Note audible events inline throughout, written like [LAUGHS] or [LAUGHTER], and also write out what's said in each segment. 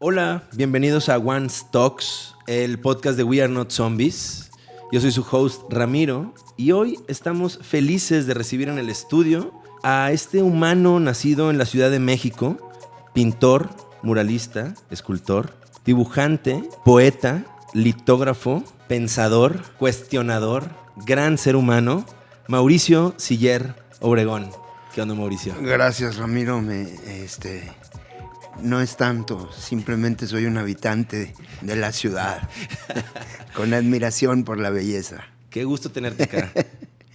Hola, bienvenidos a One Talks, el podcast de We Are Not Zombies. Yo soy su host Ramiro y hoy estamos felices de recibir en el estudio a este humano nacido en la Ciudad de México, pintor, muralista, escultor, dibujante, poeta, litógrafo, pensador, cuestionador, gran ser humano, Mauricio Siller Obregón. ¿Qué onda, Mauricio? Gracias, Ramiro. Me, este, no es tanto, simplemente soy un habitante de la ciudad, [LAUGHS] con admiración por la belleza. Qué gusto tenerte acá.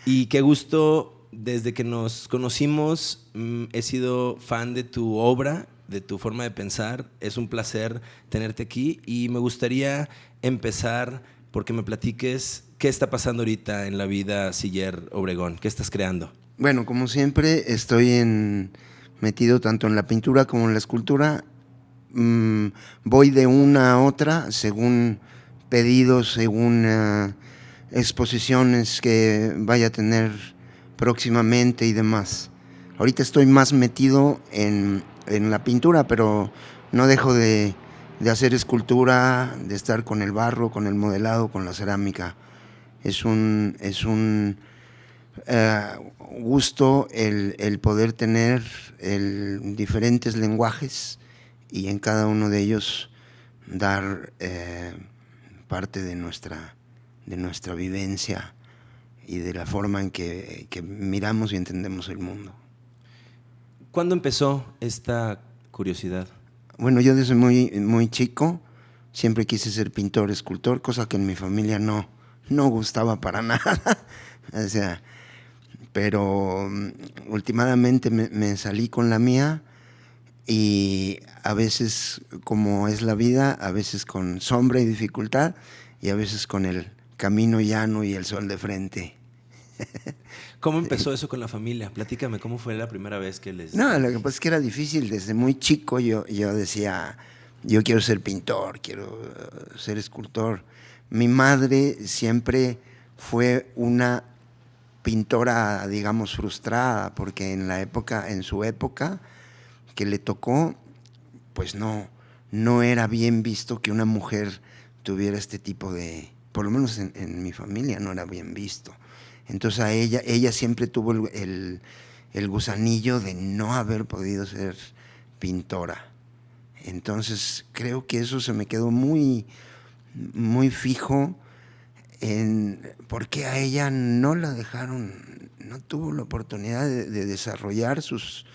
y qué gusto, desde que nos conocimos, mm, he sido fan de tu obra, de tu forma de pensar. Es un placer tenerte aquí y me gustaría empezar porque me platiques qué está pasando ahorita en la vida Siller Obregón, qué estás creando. Bueno, como siempre, estoy en, metido tanto en la pintura como en la escultura. Mm, voy de una a otra según pedidos, según eh, exposiciones que vaya a tener próximamente y demás. Ahorita estoy más metido en, en la pintura, pero no dejo de, de, hacer escultura, de estar con el barro, con el modelado, con la cerámica. Es un, es un eh, gusto el, el, poder tener el, diferentes lenguajes y en cada uno de ellos dar eh, parte de nuestra, de nuestra vivencia y de la forma en que, que miramos y entendemos el mundo. ¿Cuándo empezó esta curiosidad? Bueno, yo desde muy, muy chico siempre quise ser pintor, escultor, cosa que en mi familia no, no gustaba para [LAUGHS] nada. o sea, pero mm, últimamente me, me, salí con la mía y a veces, como es la vida, a veces con sombra y dificultad y a veces con el camino llano y el sol de frente. [LAUGHS] ¿Cómo empezó eso con la familia? Platícame, ¿cómo fue la primera vez que les...? No, lo que pasa es que era difícil. Desde muy chico yo, yo decía, yo quiero ser pintor, quiero ser escultor. Mi madre siempre fue una pintora, digamos, frustrada, porque en la época, en su época que le tocó, pues no, no era bien visto que una mujer tuviera este tipo de, por lo menos en, mi familia no era bien visto. Entonces a ella, ella siempre tuvo el, el, el, gusanillo de no haber podido ser pintora. Entonces creo que eso se me quedó muy, muy fijo en por qué a ella no la dejaron, no tuvo la oportunidad de, de desarrollar sus,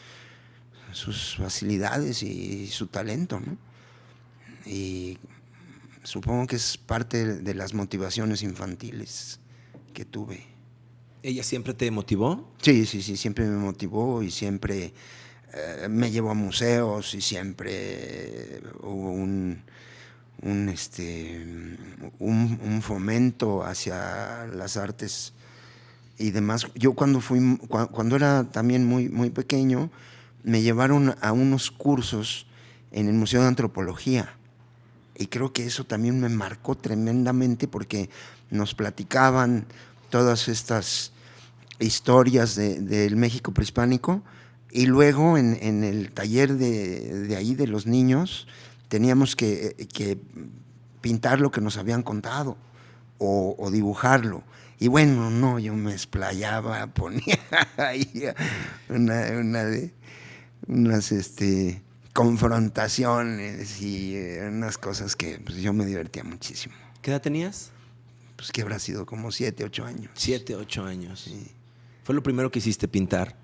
sus facilidades y su talento. ¿no? Y supongo que es parte de las motivaciones infantiles que tuve. ¿Ella siempre te motivó? Sí, sí, sí, siempre me motivó y siempre eh, me llevó a museos y siempre hubo un, un, este, un, fomento hacia las artes y demás. Yo cuando, fui, cuando era también muy, muy pequeño, me llevaron a unos cursos en el Museo de Antropología. Y creo que eso también me marcó tremendamente porque nos platicaban todas estas historias del de, México prehispánico y luego en, en el taller de, de, ahí de los niños teníamos que, que, pintar lo que nos habían contado o, o, dibujarlo. Y bueno, no, yo me explayaba, [LAUGHS] ponía ahí una, una de, unas este, confrontaciones y eh, unas cosas que pues, yo me divertía muchísimo. ¿Qué edad tenías? Pues que habrá sido como siete, ocho años. Siete, ocho años. Sí. ¿Fue lo primero que hiciste, pintar?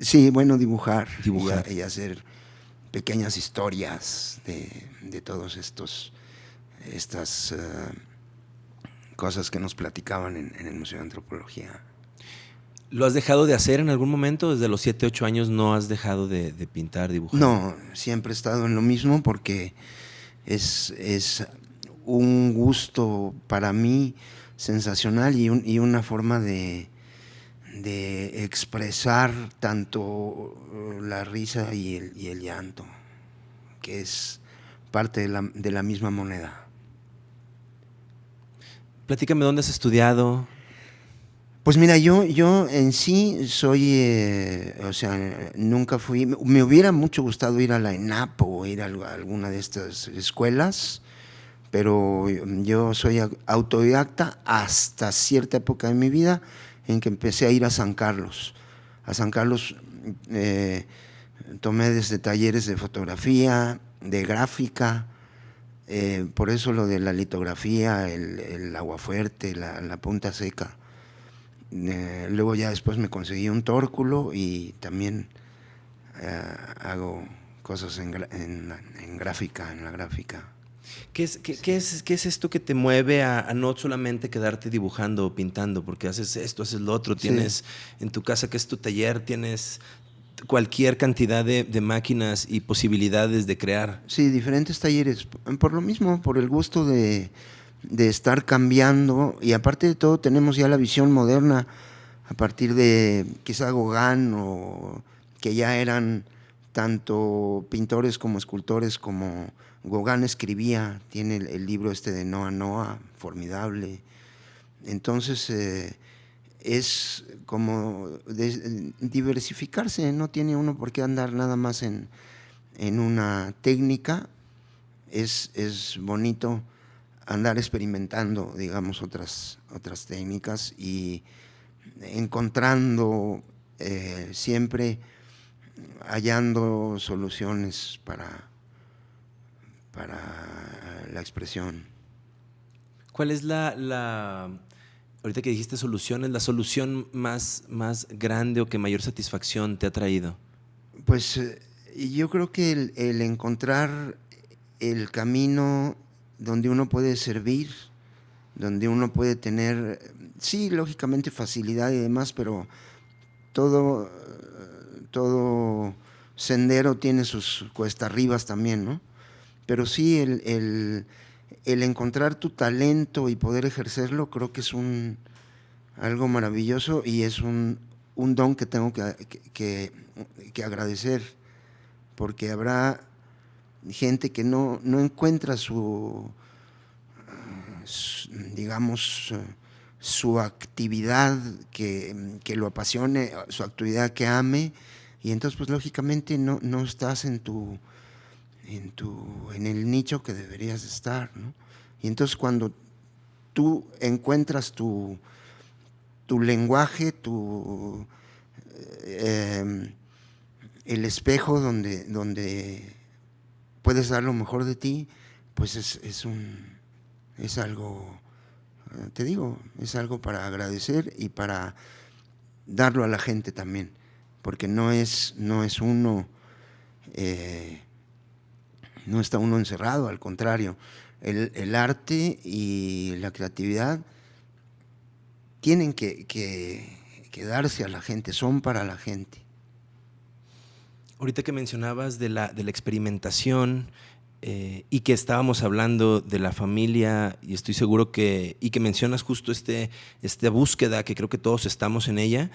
Sí, bueno, dibujar. Dibujar. Y, y hacer pequeñas historias de, de todos estos, estas uh, cosas que nos platicaban en, en, el Museo de Antropología. ¿Lo has dejado de hacer en algún momento? Desde los 7, 8 años no has dejado de, de, pintar, dibujar. No, siempre he estado en lo mismo porque es, es un gusto para mí sensacional y, un, y una forma de, de expresar tanto la risa y el, y el llanto, que es parte de la, de la, misma moneda. Platícame dónde has estudiado. Pues mira, yo, yo en sí soy, eh, o sea, nunca fui, me hubiera mucho gustado ir a la ENAP o ir a alguna de estas escuelas, pero yo soy autodidacta hasta cierta época de mi vida en que empecé a ir a San Carlos. A San Carlos eh, tomé desde talleres de fotografía, de gráfica, eh, por eso lo de la litografía, el, agua fuerte, la punta seca eh, luego ya después me conseguí un tórculo y también hago cosas en, gráfica, en la gráfica. ¿Qué es, qué, es, ¿Qué es esto que te mueve a, no solamente quedarte dibujando o pintando? Porque haces esto, haces lo otro, tienes en tu casa que es tu taller, tienes cualquier cantidad de, de, máquinas y posibilidades de crear. Sí, diferentes talleres. Por lo mismo, por el gusto de, de estar cambiando y aparte de todo tenemos ya la visión moderna a partir de quizá Gauguin o que ya eran tanto pintores como escultores como Gauguin escribía, tiene el, libro este de Noa Noa, formidable. Entonces eh, es como diversificarse, no tiene uno por qué andar nada más en, en una técnica, es, es bonito andar experimentando, digamos, otras, otras técnicas y encontrando eh, siempre, hallando soluciones para, para la expresión. ¿Cuál es la, la, ahorita que dijiste soluciones, la solución más, más grande o que mayor satisfacción te ha traído? Pues eh, yo creo que el, el encontrar el camino donde uno puede servir, donde uno puede tener, sí, lógicamente facilidad y demás, pero todo, todo sendero tiene sus cuesta arribas también, ¿no? Pero sí, el, encontrar tu talento y poder ejercerlo creo que es un, algo maravilloso y es un, don que tengo que, que, agradecer, porque habrá gente que no, no encuentra su, digamos, su actividad que, lo apasione, su actividad que ame, y entonces pues lógicamente no, no estás en tu, en tu, en el nicho que deberías estar, Y entonces cuando tú encuentras tu, tu lenguaje, tu, eh, el espejo donde, donde puedes dar lo mejor de ti, pues es, un, es algo, eh, te digo, es algo para agradecer y para darlo a la gente también, porque no es, no es uno, eh, no está uno encerrado, al contrario, el, arte y la creatividad tienen que, que darse a la gente, son para la gente. Ahorita que mencionabas de la, de la experimentación eh, y que estábamos hablando de la familia, y estoy seguro que, y que mencionas justo este, esta búsqueda, que creo que todos estamos en ella,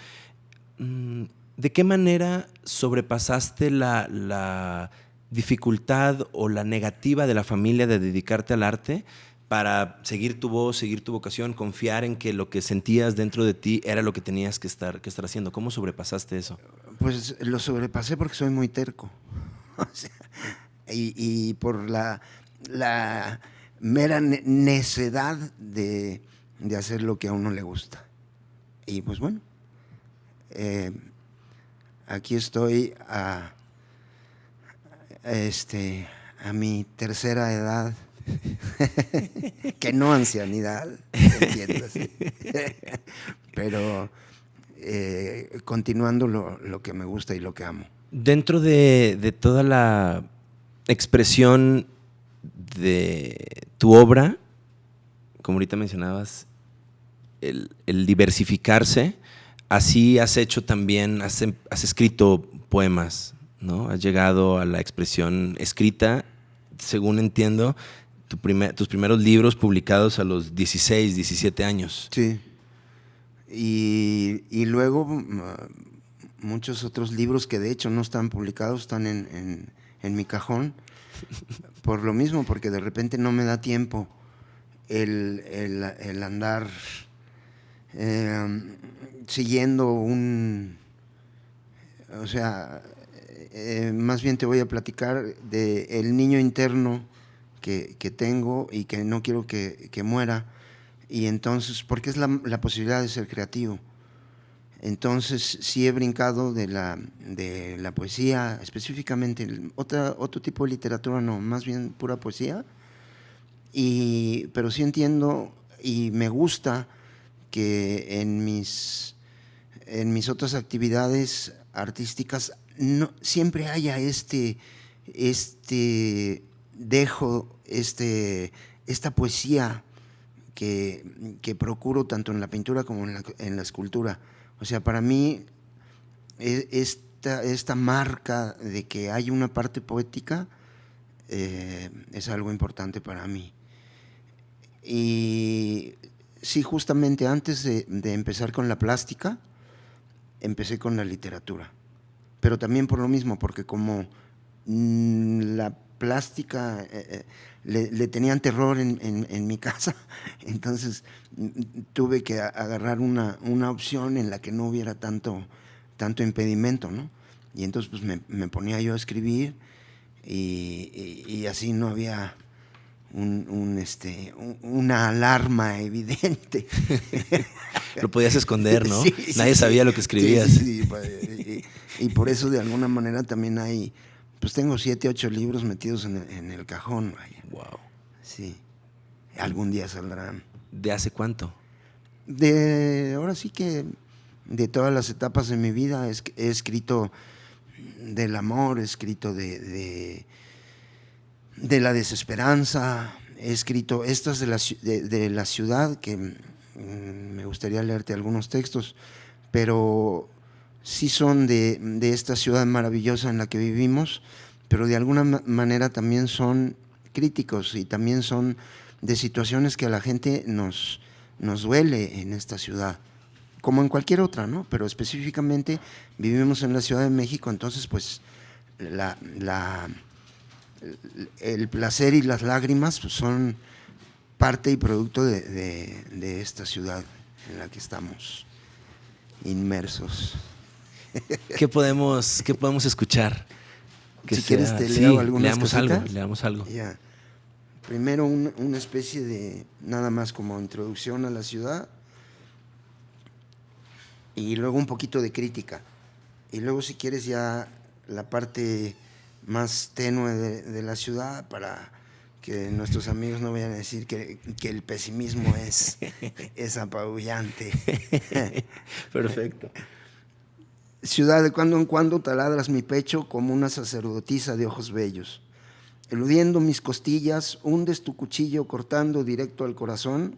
mm, ¿de qué manera sobrepasaste la dificultad o la negativa de la familia de dedicarte al arte para seguir tu voz, seguir tu vocación, confiar en que lo que sentías dentro de ti era lo que tenías que estar, que estar haciendo. ¿Cómo sobrepasaste eso? Pues lo sobrepasé porque soy muy terco. [LAUGHS] y, por la, la mera necedad de, hacer lo que a uno le gusta. Y pues bueno, eh, aquí estoy a, este, a mi tercera edad, [LAUGHS] que no ancianidad, [LAUGHS] pero eh, continuando lo, que me gusta y lo que amo. Dentro de, toda la expresión de tu obra, como ahorita mencionabas, el, diversificarse, así has hecho también, has, escrito poemas, ¿no? Has llegado a la expresión escrita, según entiendo, tus primeros libros publicados a los 16, 17 años. Sí. Y, luego mm, muchos otros libros que de hecho no están publicados, están en, mi cajón, [LAUGHS] por lo mismo, porque de repente no me da tiempo el, andar eh, siguiendo un, o sea, eh, más bien te voy a platicar de el niño interno que, tengo y que no quiero que, muera, y entonces, porque es la, la, posibilidad de ser creativo. Entonces, sí he brincado de la, de la poesía, específicamente, otra, otro tipo de literatura no, más bien pura poesía, y, pero sí entiendo y me gusta que en mis, en mis otras actividades artísticas no, siempre haya este, este dejo, este, esta poesía que, procuro tanto en la pintura como en la, escultura. O sea, para mí e, esta, esta, marca de que hay una parte poética eh, es algo importante para mí. Y sí, justamente antes de, empezar con la plástica, empecé con la literatura. Pero también por lo mismo, porque como mm, la plástica eh, eh, le, tenían terror en, mi [LAUGHS] casa, entonces mm, tuve que agarrar una, opción en la que no hubiera tanto, tanto impedimento, ¿no? Y entonces pues me, ponía yo a escribir y así no había un, este, una alarma [LAUGHS] evidente. [LAUGHS] lo podías esconder, ¿no? Nadie sabía lo que escribías. Pues, y, por eso de alguna manera también hay, pues tengo siete, ocho libros metidos en el, cajón. Wow. Sí. Algún día saldrán. ¿De hace cuánto? De, ahora sí que de todas las etapas de mi vida he, escrito del amor, he escrito de de la desesperanza. He escrito estas de la, de, la ciudad, que mm, me gustaría leerte algunos textos, pero sí son de, esta ciudad maravillosa en la que vivimos, pero de alguna manera también son críticos y también son de situaciones que a la gente nos, nos duele en esta ciudad, como en cualquier otra, ¿no? Pero específicamente vivimos en la Ciudad de México, entonces pues la, la el placer y las lágrimas pues, son parte y producto de, esta ciudad en la que estamos inmersos. [LAUGHS] ¿Qué podemos, qué podemos escuchar? si quieres te leo leamos algo, leamos algo. Primero una especie de, nada más como introducción a la ciudad y luego un poquito de crítica. Y luego si quieres ya la parte más tenue de, la ciudad para que nuestros amigos no vayan a decir que, el pesimismo es, [LAUGHS] es apabullante. [LAUGHS] Perfecto. Ciudad, de cuando en cuando taladras mi pecho como una sacerdotisa de ojos bellos. Eludiendo mis costillas, hundes tu cuchillo cortando directo al corazón,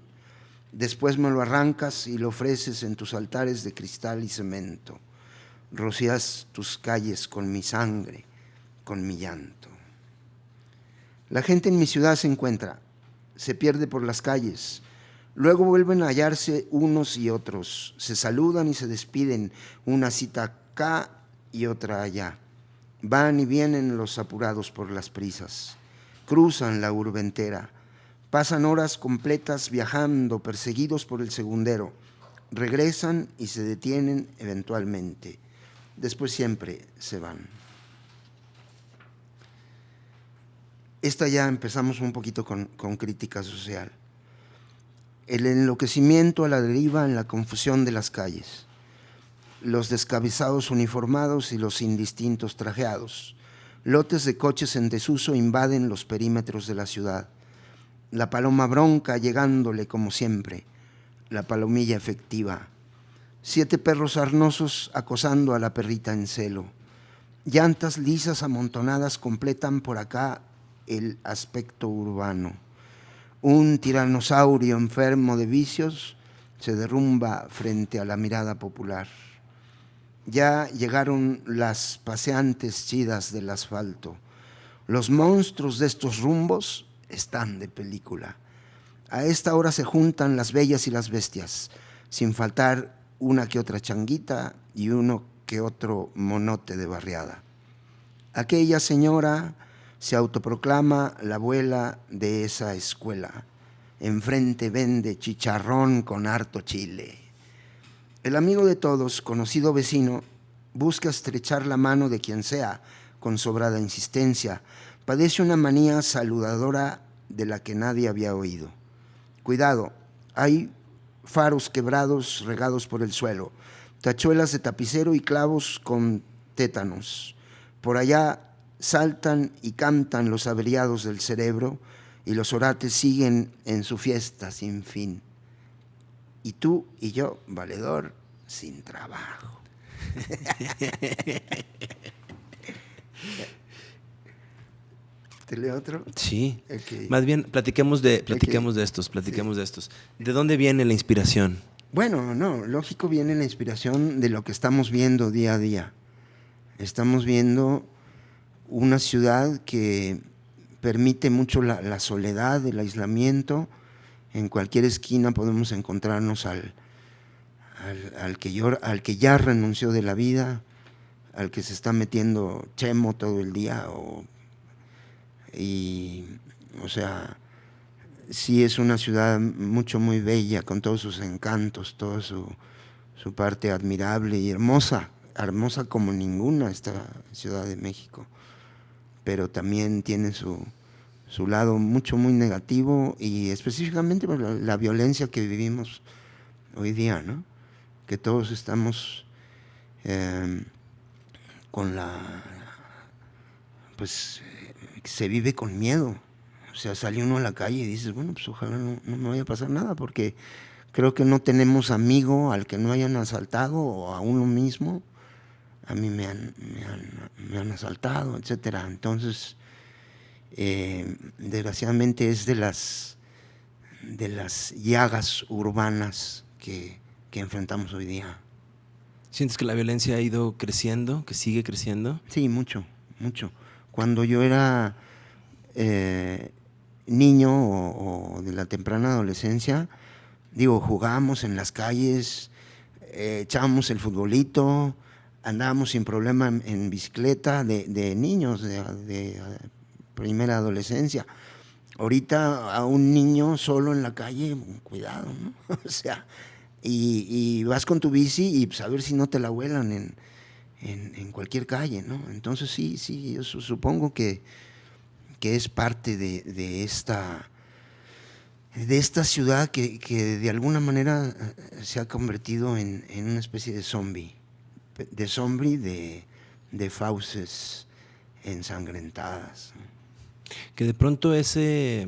después me lo arrancas y lo ofreces en tus altares de cristal y cemento. Rocías tus calles con mi sangre con mi llanto. La gente en mi ciudad se encuentra, se pierde por las calles, luego vuelven a hallarse unos y otros, se saludan y se despiden, una cita acá y otra allá. Van y vienen los apurados por las prisas, cruzan la urbe entera, pasan horas completas viajando, perseguidos por el segundero, regresan y se detienen eventualmente, después siempre se van. Esta ya empezamos un poquito con, crítica social. El enloquecimiento a la deriva en la confusión de las calles. Los descabezados uniformados y los indistintos trajeados. Lotes de coches en desuso invaden los perímetros de la ciudad. La paloma bronca llegándole como siempre. La palomilla efectiva. Siete perros arnosos acosando a la perrita en celo. Llantas lisas amontonadas completan por acá el aspecto urbano. Un tiranosaurio enfermo de vicios se derrumba frente a la mirada popular. Ya llegaron las paseantes chidas del asfalto. Los monstruos de estos rumbos están de película. A esta hora se juntan las bellas y las bestias, sin faltar una que otra changuita y uno que otro monote de barriada. Aquella señora se autoproclama la abuela de esa escuela. Enfrente vende chicharrón con harto chile. El amigo de todos, conocido vecino, busca estrechar la mano de quien sea con sobrada insistencia. Padece una manía saludadora de la que nadie había oído. Cuidado, hay faros quebrados regados por el suelo, tachuelas de tapicero y clavos con tétanos. Por allá saltan y cantan los averiados del cerebro y los orates siguen en su fiesta sin fin. Y tú y yo, valedor, sin trabajo. [LAUGHS] ¿Te leo otro? Sí. Más bien, platiquemos de, platiquemos de estos, platiquemos de estos. ¿De dónde viene la inspiración? Bueno, no, lógico viene la inspiración de lo que estamos viendo día a día. Estamos viendo una ciudad que permite mucho la, soledad, el aislamiento. En cualquier esquina podemos encontrarnos al, al, que llora- al que ya renunció de la vida, al que se está metiendo chemo todo el día. O, y, o sea, sí es una ciudad mucho, muy bella, con todos sus encantos, toda su, su parte admirable y hermosa, hermosa como ninguna esta Ciudad de México, pero también tiene su, su lado mucho, muy negativo y específicamente por la, la violencia que vivimos hoy día, ¿no? Que todos estamos eh, con la, pues se vive con miedo. O sea, sale uno a la calle y dices, bueno, pues ojalá no, no me vaya a pasar nada, porque creo que no tenemos amigo al que no hayan asaltado o a uno mismo. A mí me han, me han, me han asaltado, etcétera. Entonces, eh, desgraciadamente es de las, de las llagas urbanas que, que enfrentamos hoy día. ¿Sientes que la violencia ha ido creciendo, que sigue creciendo? Sí, mucho, mucho. Cuando yo era eh, niño o, o de la temprana adolescencia, digo, jugábamos en las calles, eh, echábamos el futbolito, andábamos sin problema en, bicicleta de, niños, de, primera adolescencia. Ahorita a un niño solo en la calle, cuidado, ¿no? [LAUGHS] o sea, y, vas con tu bici y pues, a ver si no te la vuelan en, en, cualquier calle, ¿no? Entonces sí, sí, yo su- supongo que, que es parte de, de esta de esta ciudad que, que de alguna manera eh, se ha convertido en, en una especie de zombie, de zombie de, de fauces ensangrentadas. Que de pronto ese,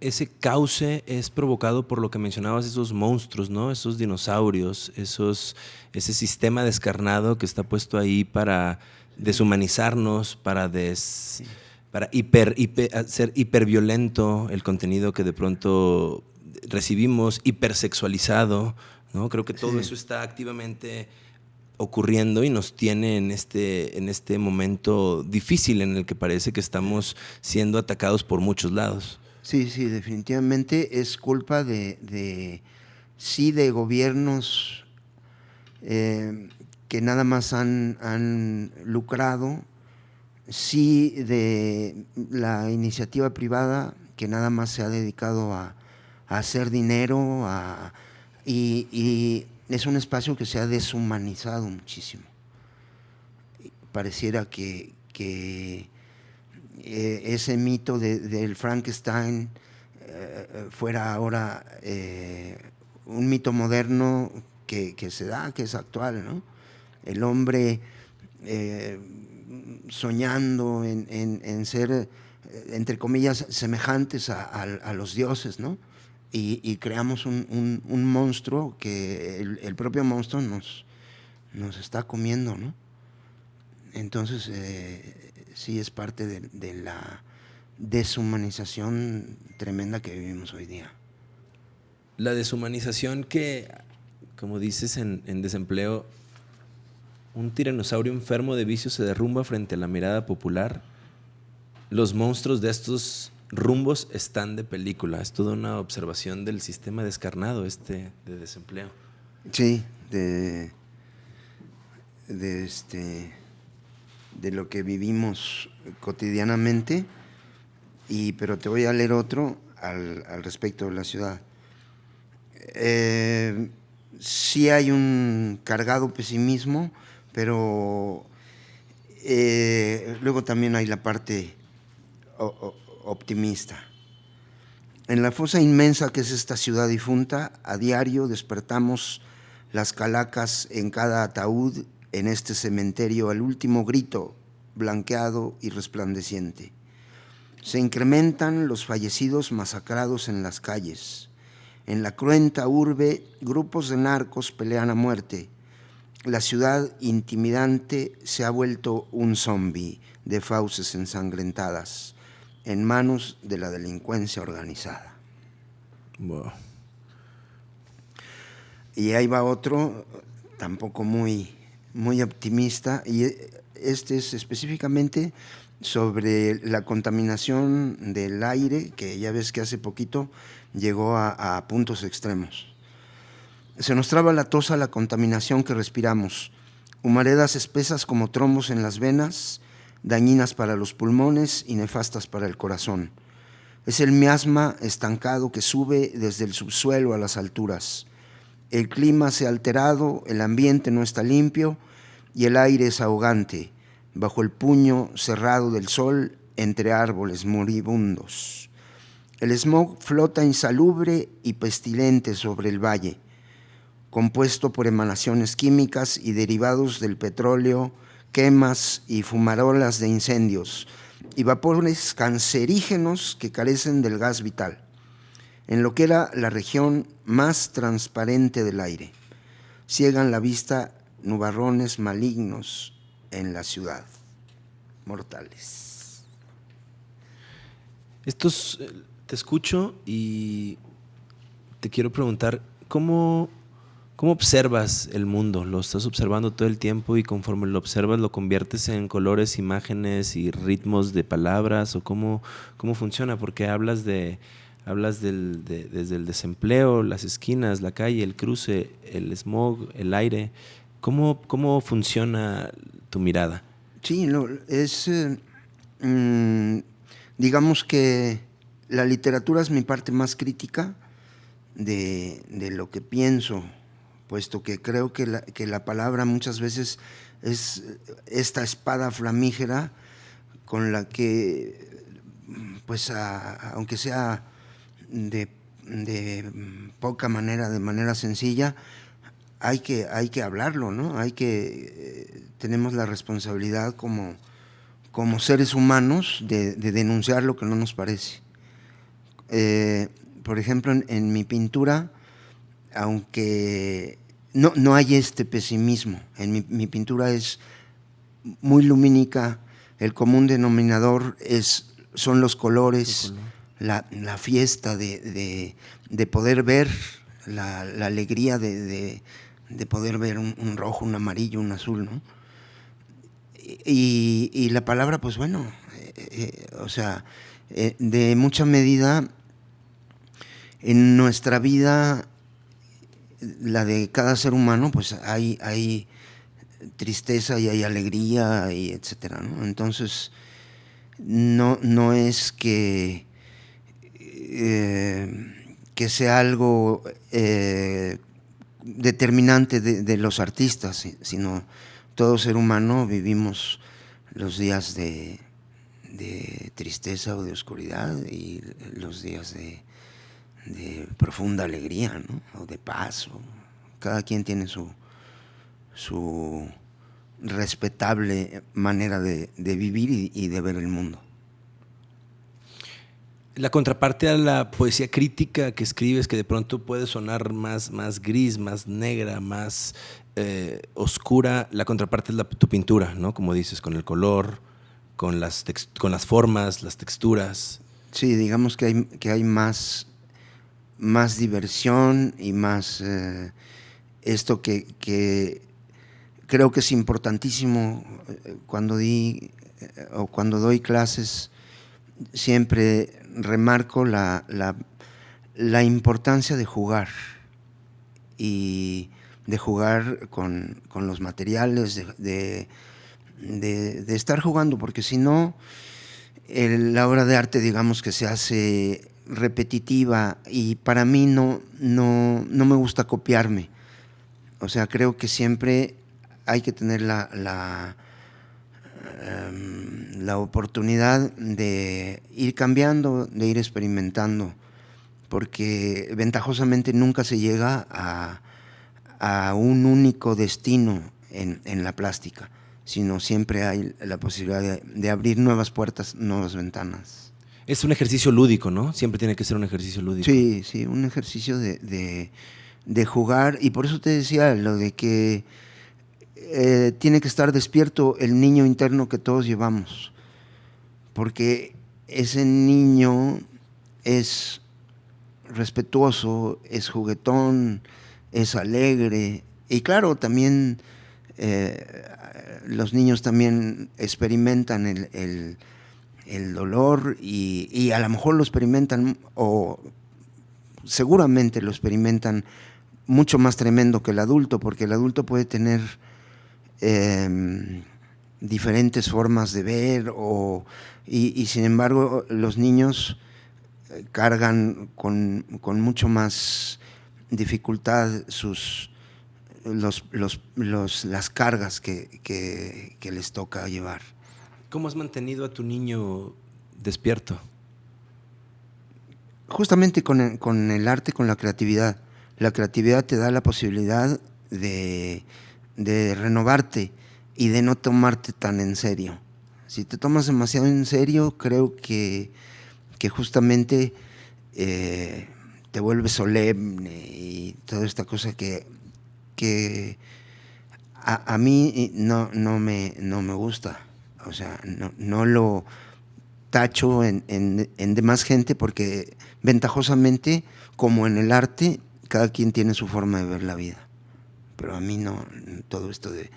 ese cauce es provocado por lo que mencionabas, esos monstruos, ¿no? Esos dinosaurios, esos, ese sistema descarnado que está puesto ahí para deshumanizarnos, para des, para hiper, hiper- hacer hiperviolento el contenido que de pronto recibimos, hipersexualizado, ¿no? Creo que todo Sí. eso está activamente ocurriendo y nos tiene en este, en este momento difícil en el que parece que estamos siendo atacados por muchos lados. Sí, sí, definitivamente es culpa de, de sí, de gobiernos eh, que nada más han, han lucrado, sí, de la iniciativa privada que nada más se ha dedicado a, a hacer dinero a- y, es un espacio que se ha deshumanizado muchísimo. Pareciera que, eh, ese mito de- del Frankenstein eh, fuera ahora eh, un mito moderno que, se da, que es actual, ¿no? El hombre soñando en, ser, entre comillas, semejantes a los dioses, ¿no? Y, creamos un, un- monstruo que el, propio monstruo nos, nos está comiendo, ¿no? Entonces, eh, sí es parte de, de la deshumanización tremenda que vivimos hoy día. La deshumanización que, como dices en, en desempleo, un tiranosaurio enfermo de vicio se derrumba frente a la mirada popular. Los monstruos de estos rumbos están de película. Es toda una observación del sistema descarnado este de desempleo. Sí, de, de, este, de lo que vivimos cotidianamente, y, pero te voy a leer otro al, al respecto de la ciudad. Eh, sí hay un cargado pesimismo, pero eh, luego también hay la parte optimista. En la fosa inmensa que es esta ciudad difunta, a diario despertamos las calacas en cada ataúd en este cementerio al último grito, blanqueado y resplandeciente. Se incrementan los fallecidos masacrados en las calles. En la cruenta urbe, grupos de narcos pelean a muerte. La ciudad intimidante se ha vuelto un zombi de fauces ensangrentadas en manos de la delincuencia organizada. Y ahí va otro, tampoco muy, muy optimista, y este es específicamente sobre la contaminación del aire, que ya ves que hace poquito llegó a, puntos extremos. Se nos traba la tos a la contaminación que respiramos, humaredas espesas como trombos en las venas, dañinas para los pulmones y nefastas para el corazón. Es el miasma estancado que sube desde el subsuelo a las alturas. El clima se ha alterado, el ambiente no está limpio y el aire es ahogante, bajo el puño cerrado del sol entre árboles moribundos. El smog flota insalubre y pestilente sobre el valle, compuesto por emanaciones químicas y derivados del petróleo, quemas y fumarolas de incendios, y vapores cancerígenos que carecen del gas vital, en lo que era la región más transparente del aire. Ciegan la vista nubarrones malignos en la ciudad, mortales. Estos, eh, te escucho y te quiero preguntar, ¿cómo ¿Cómo observas el mundo? ¿Lo estás observando todo el tiempo y conforme lo observas lo conviertes en colores, imágenes y ritmos de palabras? ¿O cómo, cómo funciona? Porque hablas, de, hablas desde el desempleo, las esquinas, la calle, el cruce, el smog, el aire. ¿Cómo, cómo funciona tu mirada? Sí, es, eh, mm, digamos que la literatura es mi parte más crítica de, de lo que pienso puesto que creo que la, que la palabra muchas veces es esta espada flamígera con la que, pues, aunque sea de, poca manera, de manera sencilla, hay que, hay que hablarlo, ¿no? Hay que, eh, tenemos la responsabilidad como, como seres humanos de, denunciar lo que no nos parece. Eh, por ejemplo, en mi pintura, aunque no, no hay este pesimismo. En mi, pintura es muy lumínica, el común denominador es, son los colores, la, fiesta de, poder ver, la, alegría de, poder ver un, rojo, un amarillo, un azul, ¿no? Y, la palabra, pues bueno, eh, eh, o sea, eh, de mucha medida en nuestra vida la de cada ser humano, pues hay, hay tristeza y hay alegría y etcétera, Entonces, no, no es que, eh, que sea algo eh, determinante de, los artistas, sino todo ser humano vivimos los días de, de tristeza o de oscuridad y los días de, de profunda alegría, ¿no? o de paz. cada quien tiene su, su respetable manera de, vivir y, de ver el mundo. La contraparte a la poesía crítica que escribes, que de pronto puede sonar más, más gris, más negra, más eh, oscura, la contraparte es la, tu pintura, ¿no? Como dices, con el color, con las, con las formas, las texturas. Sí, digamos que hay, que hay más más diversión y más eh, esto que, creo que es importantísimo eh, cuando di eh, o cuando doy clases siempre remarco la, la, importancia de jugar y de jugar con, los materiales, de, de, estar jugando, porque si no, la obra de arte digamos que se hace repetitiva y para mí no, no, no me gusta copiarme, O sea, creo que siempre hay que tener la, la, em, la oportunidad de ir cambiando, de ir experimentando, porque ventajosamente nunca se llega a, a un único destino en, en, la plástica, sino siempre hay la posibilidad de, de abrir nuevas puertas, nuevas ventanas. Es un ejercicio lúdico, ¿no? Siempre tiene que ser un ejercicio lúdico. Sí, sí, un ejercicio de, de, jugar. Y por eso te decía lo de que eh, tiene que estar despierto el niño interno que todos llevamos. Porque ese niño es respetuoso, es juguetón, es alegre. Y claro, también eh, los niños también experimentan el, el dolor y, y, a lo mejor lo experimentan o seguramente lo experimentan mucho más tremendo que el adulto, porque el adulto puede tener eh, diferentes formas de ver o, y, sin embargo los niños cargan con, con mucho más dificultad sus, los, los, los, las cargas que, que, les toca llevar. ¿Cómo has mantenido a tu niño despierto? Justamente con el, con el arte, con la creatividad. La creatividad te da la posibilidad de, de renovarte y de no tomarte tan en serio. Si te tomas demasiado en serio, creo que, que justamente eh, te vuelves solemne y toda esta cosa que, que a, a, mí no, no, me, no me gusta. O sea, no, lo tacho en, en, en, demás gente porque ventajosamente, como en el arte, cada quien tiene su forma de ver la vida. Pero a mí no, todo esto de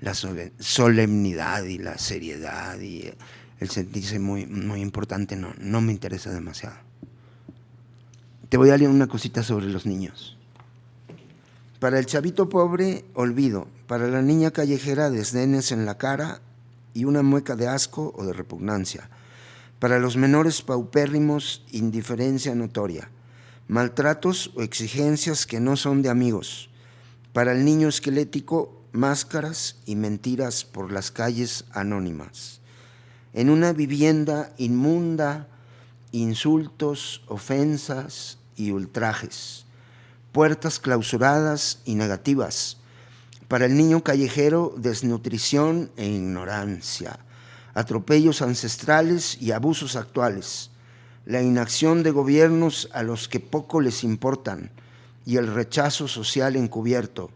la solemnidad y la seriedad y el sentirse muy, muy importante no, no me interesa demasiado. Te voy a leer una cosita sobre los niños. Para el chavito pobre, olvido. Para la niña callejera, desdenes en la cara y una mueca de asco o de repugnancia. Para los menores paupérrimos, indiferencia notoria. Maltratos o exigencias que no son de amigos. Para el niño esquelético, máscaras y mentiras por las calles anónimas. En una vivienda inmunda, insultos, ofensas, y ultrajes, puertas clausuradas y negativas. Para el niño callejero, desnutrición e ignorancia, atropellos ancestrales y abusos actuales, la inacción de gobiernos a los que poco les importan y el rechazo social encubierto,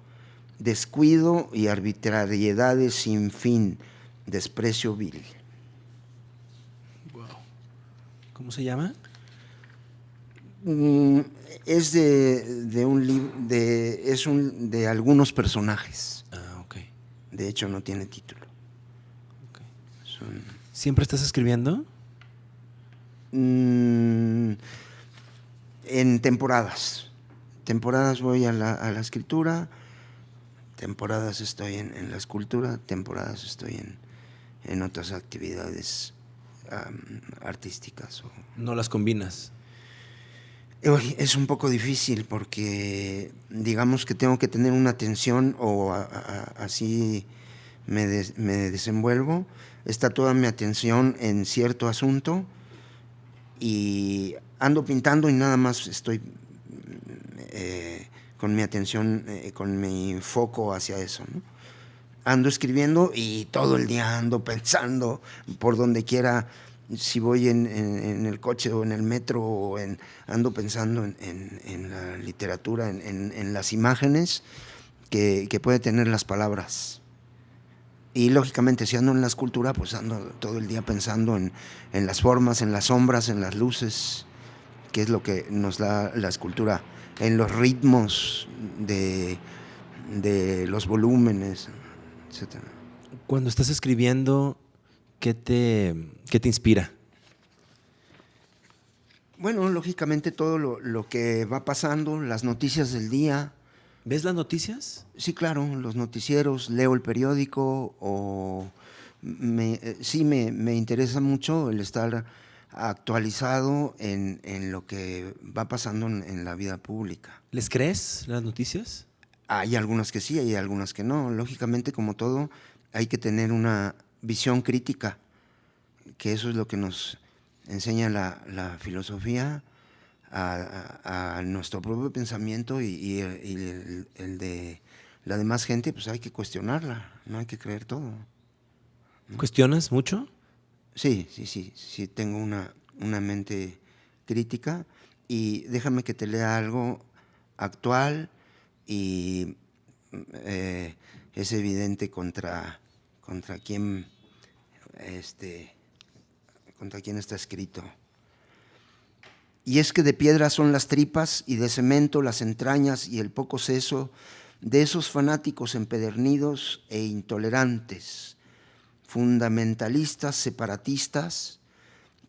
descuido y arbitrariedades sin fin, desprecio vil. Wow. ¿Cómo se llama? Mm, es de, de un de, es un de algunos personajes. Ah, ok. De hecho, no tiene título. Okay. Son... ¿Siempre estás escribiendo? Mm, en temporadas. Temporadas voy a la, a la escritura, temporadas estoy en, en, la escultura, temporadas estoy en, en otras actividades um, artísticas. O... ¿No las combinas? Es un poco difícil porque digamos que tengo que tener una atención o así me, des, me, desenvuelvo. Está toda mi atención en cierto asunto y ando pintando y nada más estoy eh, con mi atención, eh, con mi foco hacia eso. Ando escribiendo y todo el día ando pensando por donde quiera si voy en, el coche o en el metro o ando pensando en, en la literatura, en, las imágenes que, que, puede tener las palabras. Y lógicamente si ando en la escultura, pues ando todo el día pensando en, las formas, en las sombras, en las luces, que es lo que nos da la escultura, en los ritmos de, de los volúmenes, etc. Cuando estás escribiendo, ¿qué te, qué te inspira? Bueno, lógicamente todo lo, lo, que va pasando, las noticias del día. ¿Ves las noticias? Sí, claro, los noticieros, leo el periódico o me, sí me, me, interesa mucho el estar actualizado en, en lo que va pasando en, en, la vida pública. ¿Les crees las noticias? Hay algunas que sí, hay algunas que no. Lógicamente, como todo, hay que tener una visión crítica, que eso es lo que nos enseña la, filosofía a, nuestro propio pensamiento y, el, de la demás gente, pues hay que cuestionarla, no hay que creer todo. ¿Cuestionas mucho? Sí, sí, sí, sí, tengo una, una mente crítica y déjame que te lea algo actual y eh, es evidente contra, contra quién este, contra quién está escrito. Y es que de piedra son las tripas y de cemento las entrañas y el poco seso de esos fanáticos empedernidos e intolerantes, fundamentalistas, separatistas,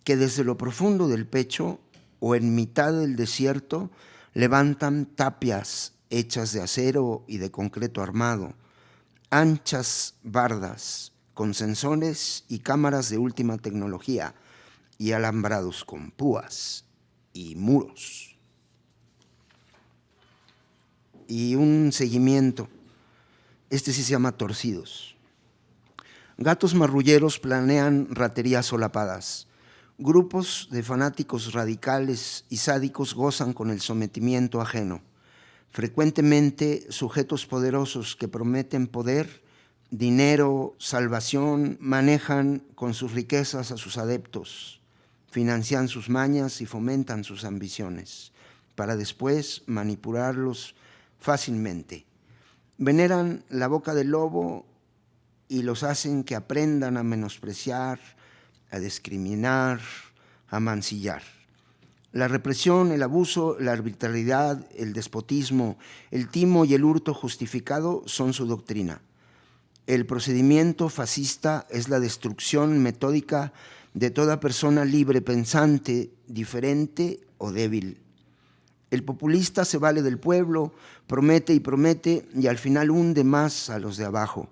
que desde lo profundo del pecho o en mitad del desierto levantan tapias hechas de acero y de concreto armado, anchas bardas con sensores y cámaras de última tecnología y alambrados con púas y muros. Y un seguimiento, este sí se llama torcidos. Gatos marrulleros planean raterías solapadas, Grupos de fanáticos radicales y sádicos gozan con el sometimiento ajeno. Frecuentemente sujetos poderosos que prometen poder, dinero, salvación, manejan con sus riquezas a sus adeptos, financian sus mañas y fomentan sus ambiciones, para después manipularlos fácilmente. Veneran la boca del lobo y los hacen que aprendan a menospreciar, a discriminar, a mancillar. La represión, el abuso, la arbitrariedad, el despotismo, el timo y el hurto justificado son su doctrina. El procedimiento fascista es la destrucción metódica de toda persona libre, pensante, diferente o débil. El populista se vale del pueblo, promete y promete y al final hunde más a los de abajo.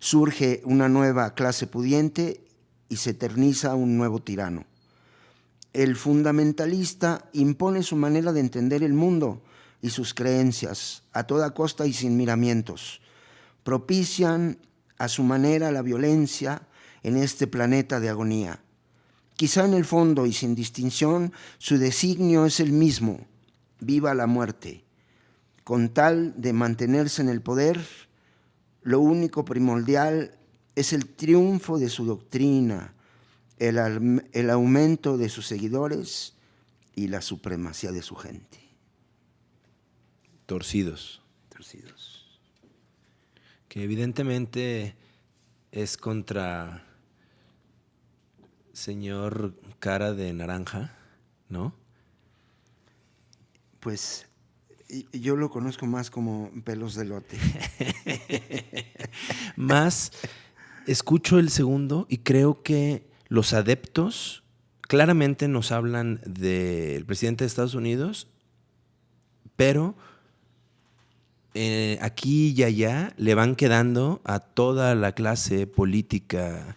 Surge una nueva clase pudiente y se eterniza un nuevo tirano. El fundamentalista impone su manera de entender el mundo y sus creencias a toda costa y sin miramientos. Propician a su manera la violencia en este planeta de agonía. Quizá en el fondo y sin distinción su designio es el mismo, viva la muerte. Con tal de mantenerse en el poder, lo único primordial es el triunfo de su doctrina, el, aumento de sus seguidores y la supremacía de su gente. Torcidos. Que evidentemente es contra señor cara de naranja, ¿no? Pues yo lo conozco más como pelos de lote. [LAUGHS] más escucho el segundo y creo que los adeptos claramente nos hablan del presidente de Estados Unidos, pero eh, aquí y allá le van quedando a toda la clase política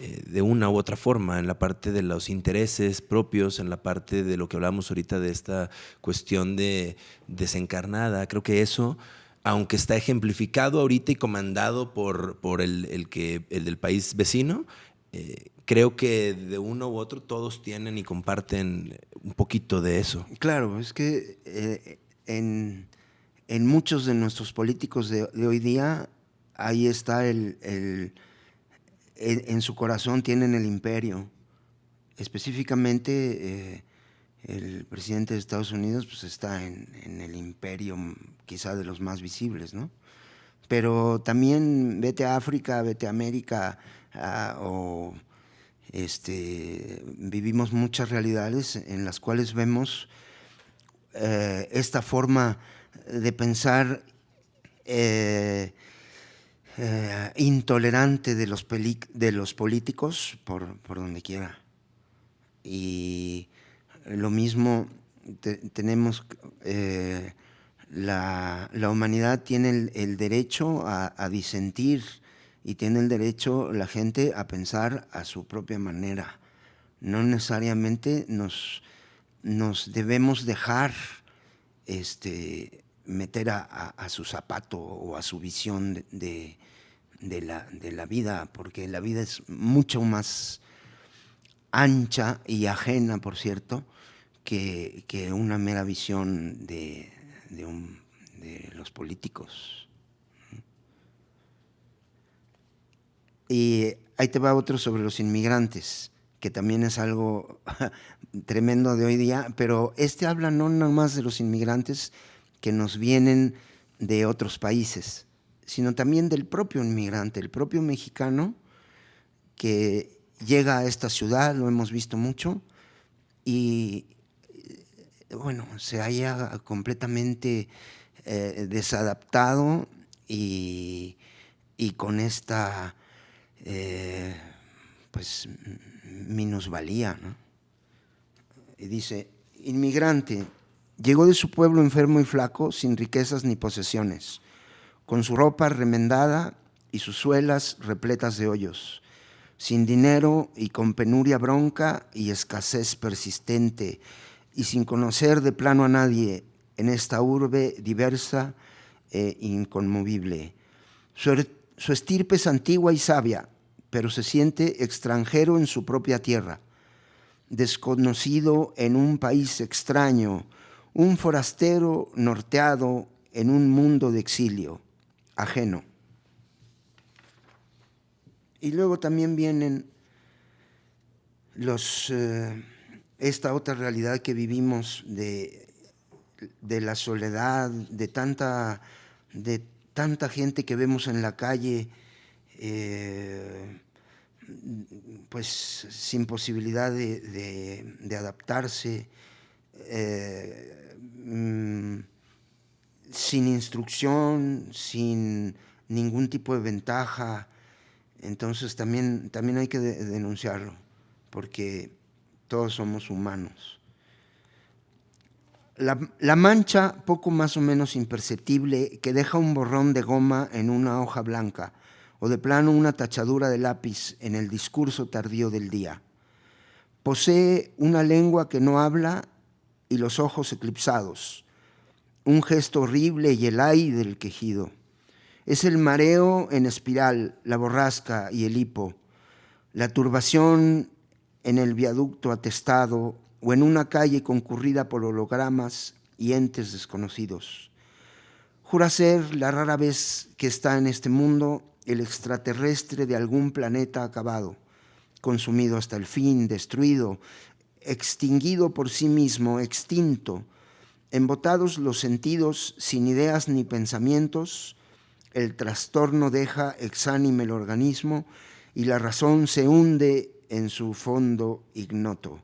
eh, de una u otra forma, en la parte de los intereses propios, en la parte de lo que hablamos ahorita de esta cuestión de desencarnada. Creo que eso aunque está ejemplificado ahorita y comandado por, por el, que, el del país vecino, eh, creo que de uno u otro todos tienen y comparten un poquito de eso. Claro, es que en, muchos de nuestros políticos de, hoy día, ahí está el, en su corazón tienen el imperio. Específicamente, eh, el presidente de Estados Unidos pues, está en, el imperio quizá de los más visibles, ¿no? Pero también vete a África, vete a América, o este, vivimos muchas realidades en las cuales vemos eh, esta forma de pensar eh, eh, intolerante de los, de los políticos por, por donde quiera. Y lo mismo tenemos, eh, la, humanidad tiene el, derecho a, disentir y tiene el derecho la gente a pensar a su propia manera. No necesariamente nos, nos debemos dejar este, meter a, su zapato o a su visión de, la, vida, porque la vida es mucho más ancha y ajena, por cierto, que, una mera visión de, de los políticos. Y ahí te va otro sobre los inmigrantes, que también es algo [LAUGHS] tremendo de hoy día, pero este habla no nada más de los inmigrantes que nos vienen de otros países, sino también del propio inmigrante, el propio mexicano que llega a esta ciudad, lo hemos visto mucho, y bueno, se haya completamente eh, desadaptado y, con esta eh, pues minusvalía. Y dice, inmigrante, llegó de su pueblo enfermo y flaco, sin riquezas ni posesiones, con su ropa remendada y sus suelas repletas de hoyos, sin dinero y con penuria bronca y escasez persistente, y sin conocer de plano a nadie en esta urbe diversa e inconmovible. Su, er, estirpe es antigua y sabia, pero se siente extranjero en su propia tierra, desconocido en un país extraño, un forastero norteado en un mundo de exilio, ajeno. Y luego también vienen los, eh, esta otra realidad que vivimos de, de la soledad, de tanta, de tanta gente que vemos en la calle, eh, pues sin posibilidad de, adaptarse, eh, mm, sin instrucción, sin ningún tipo de ventaja. Entonces también, también hay que denunciarlo, porque todos somos humanos. La, mancha, poco más o menos imperceptible, que deja un borrón de goma en una hoja blanca, o de plano una tachadura de lápiz en el discurso tardío del día. Posee una lengua que no habla y los ojos eclipsados, un gesto horrible y el ay del quejido. Es el mareo en espiral, la borrasca y el hipo, la turbación en el viaducto atestado o en una calle concurrida por hologramas y entes desconocidos. Jura ser la rara vez que está en este mundo el extraterrestre de algún planeta acabado, consumido hasta el fin, destruido, extinguido por sí mismo, extinto, embotados los sentidos sin ideas ni pensamientos, el trastorno deja exánime el organismo y la razón se hunde en su fondo ignoto.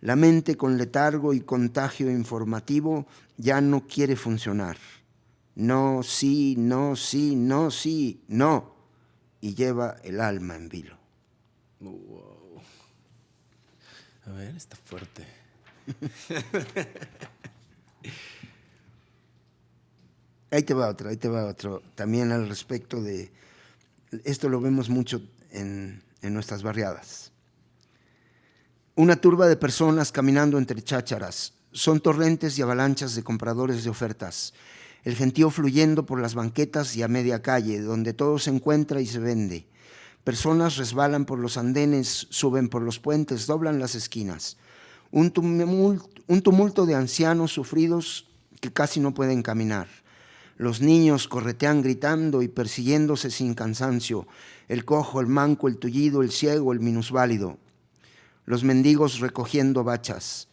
La mente con letargo y contagio informativo ya no quiere funcionar. No, sí, no, sí, no, sí, no. Y lleva el alma en vilo. A ver, está fuerte. ahí te va otro, ahí te va otro. También al respecto de... Esto lo vemos mucho en, en nuestras barriadas. Una turba de personas caminando entre chácharas. Son torrentes y avalanchas de compradores de ofertas. El gentío fluyendo por las banquetas y a media calle, donde todo se encuentra y se vende. Personas resbalan por los andenes, suben por los puentes, doblan las esquinas. Un tumulto, de ancianos sufridos que casi no pueden caminar. Los niños corretean gritando y persiguiéndose sin cansancio. El cojo, el manco, el tullido, el ciego, el minusválido los mendigos recogiendo bachas.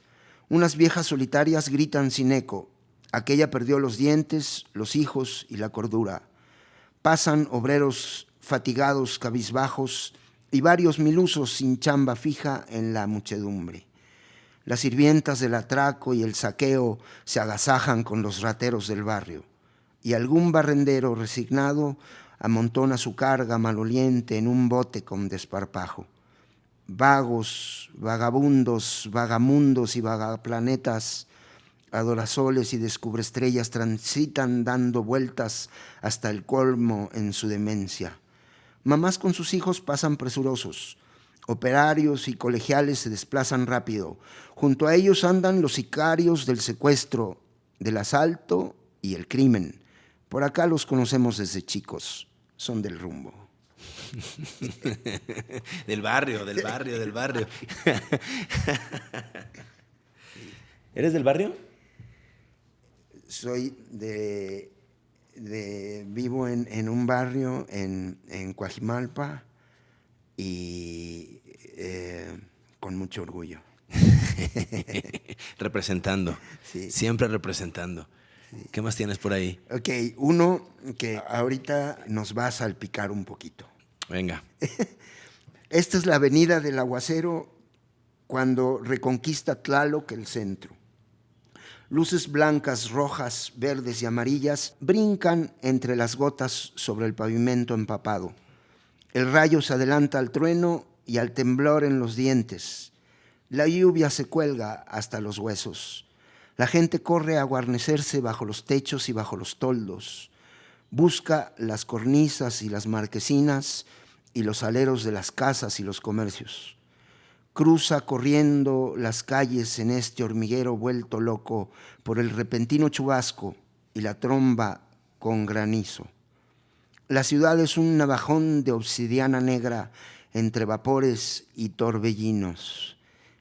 Unas viejas solitarias gritan sin eco. Aquella perdió los dientes, los hijos y la cordura. Pasan obreros fatigados, cabizbajos, y varios milusos sin chamba fija en la muchedumbre. Las sirvientas del atraco y el saqueo se agasajan con los rateros del barrio, y algún barrendero resignado amontona su carga maloliente en un bote con desparpajo vagos, vagabundos, vagamundos y vagaplanetas, adorasoles y descubreestrellas transitan dando vueltas hasta el colmo en su demencia. Mamás con sus hijos pasan presurosos. Operarios y colegiales se desplazan rápido. Junto a ellos andan los sicarios del secuestro, del asalto y el crimen. Por acá los conocemos desde chicos, son del rumbo. [LAUGHS] del barrio, del barrio, del barrio. [LAUGHS] ¿Eres del barrio? Soy de, vivo en, un barrio en, en Coajimalpa y eh, con mucho orgullo. [LAUGHS] representando, siempre representando. ¿Qué más tienes por ahí? Ok, uno que ahorita nos va a salpicar un poquito. Venga. [LAUGHS] Esta es la avenida del aguacero cuando reconquista Tlaloc el centro. Luces blancas, rojas, verdes y amarillas brincan entre las gotas sobre el pavimento empapado. El rayo se adelanta al trueno y al temblor en los dientes. La lluvia se cuelga hasta los huesos. La gente corre a guarnecerse bajo los techos y bajo los toldos. Busca las cornisas y las marquesinas y los aleros de las casas y los comercios. Cruza corriendo las calles en este hormiguero vuelto loco por el repentino chubasco y la tromba con granizo. La ciudad es un navajón de obsidiana negra entre vapores y torbellinos.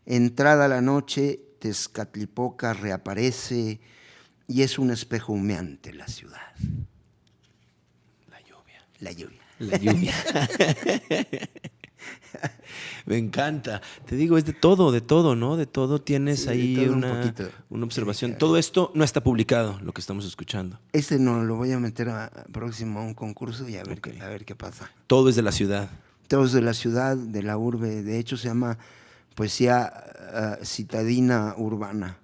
Entrada la noche, Tezcatlipoca reaparece y es un espejo humeante la ciudad. La lluvia. La lluvia. La lluvia. [LAUGHS] [LAUGHS] Me encanta. Te digo, es de todo, de todo, ¿no? De todo tienes ahí una, una, observación. todo esto no está publicado, lo que estamos escuchando. Este no, lo voy a meter a, próximo a un concurso y a ver, qué, a ver qué pasa. Todo es de la ciudad. Todo es de la ciudad, de la urbe. De hecho, se llama poesía uh, citadina urbana.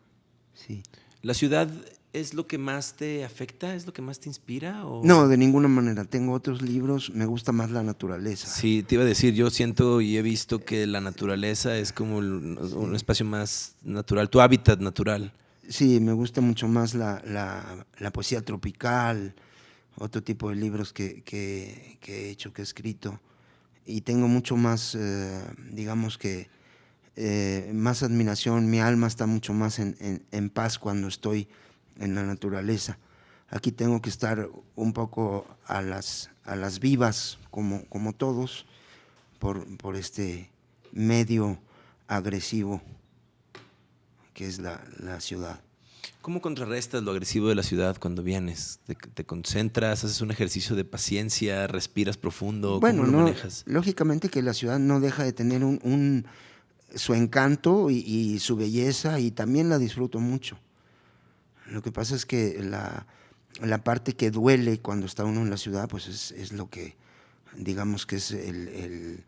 Sí. La ciudad ¿Es lo que más te afecta? ¿Es lo que más te inspira? O? No, de ninguna manera. Tengo otros libros, me gusta más la naturaleza. Sí, te iba a decir, yo siento y he visto que la naturaleza es como un espacio más natural, tu hábitat natural. Sí, me gusta mucho más la, la, poesía tropical, otro tipo de libros que, que, he hecho, que he escrito. Y tengo mucho más, eh, digamos que, eh, más admiración, mi alma está mucho más en, en, en paz cuando estoy en la naturaleza. Aquí tengo que estar un poco a las, a las vivas, como, como todos, por, por este medio agresivo que es la, la, ciudad. ¿Cómo contrarrestas lo agresivo de la ciudad cuando vienes? ¿Te, concentras, haces un ejercicio de paciencia, respiras profundo? Bueno, ¿Cómo lo manejas? lógicamente que la ciudad no deja de tener un, un su encanto y, y, su belleza y también la disfruto mucho. Lo que pasa es que la, la parte que duele cuando está uno en la ciudad, pues es, es lo que, digamos que es el, el,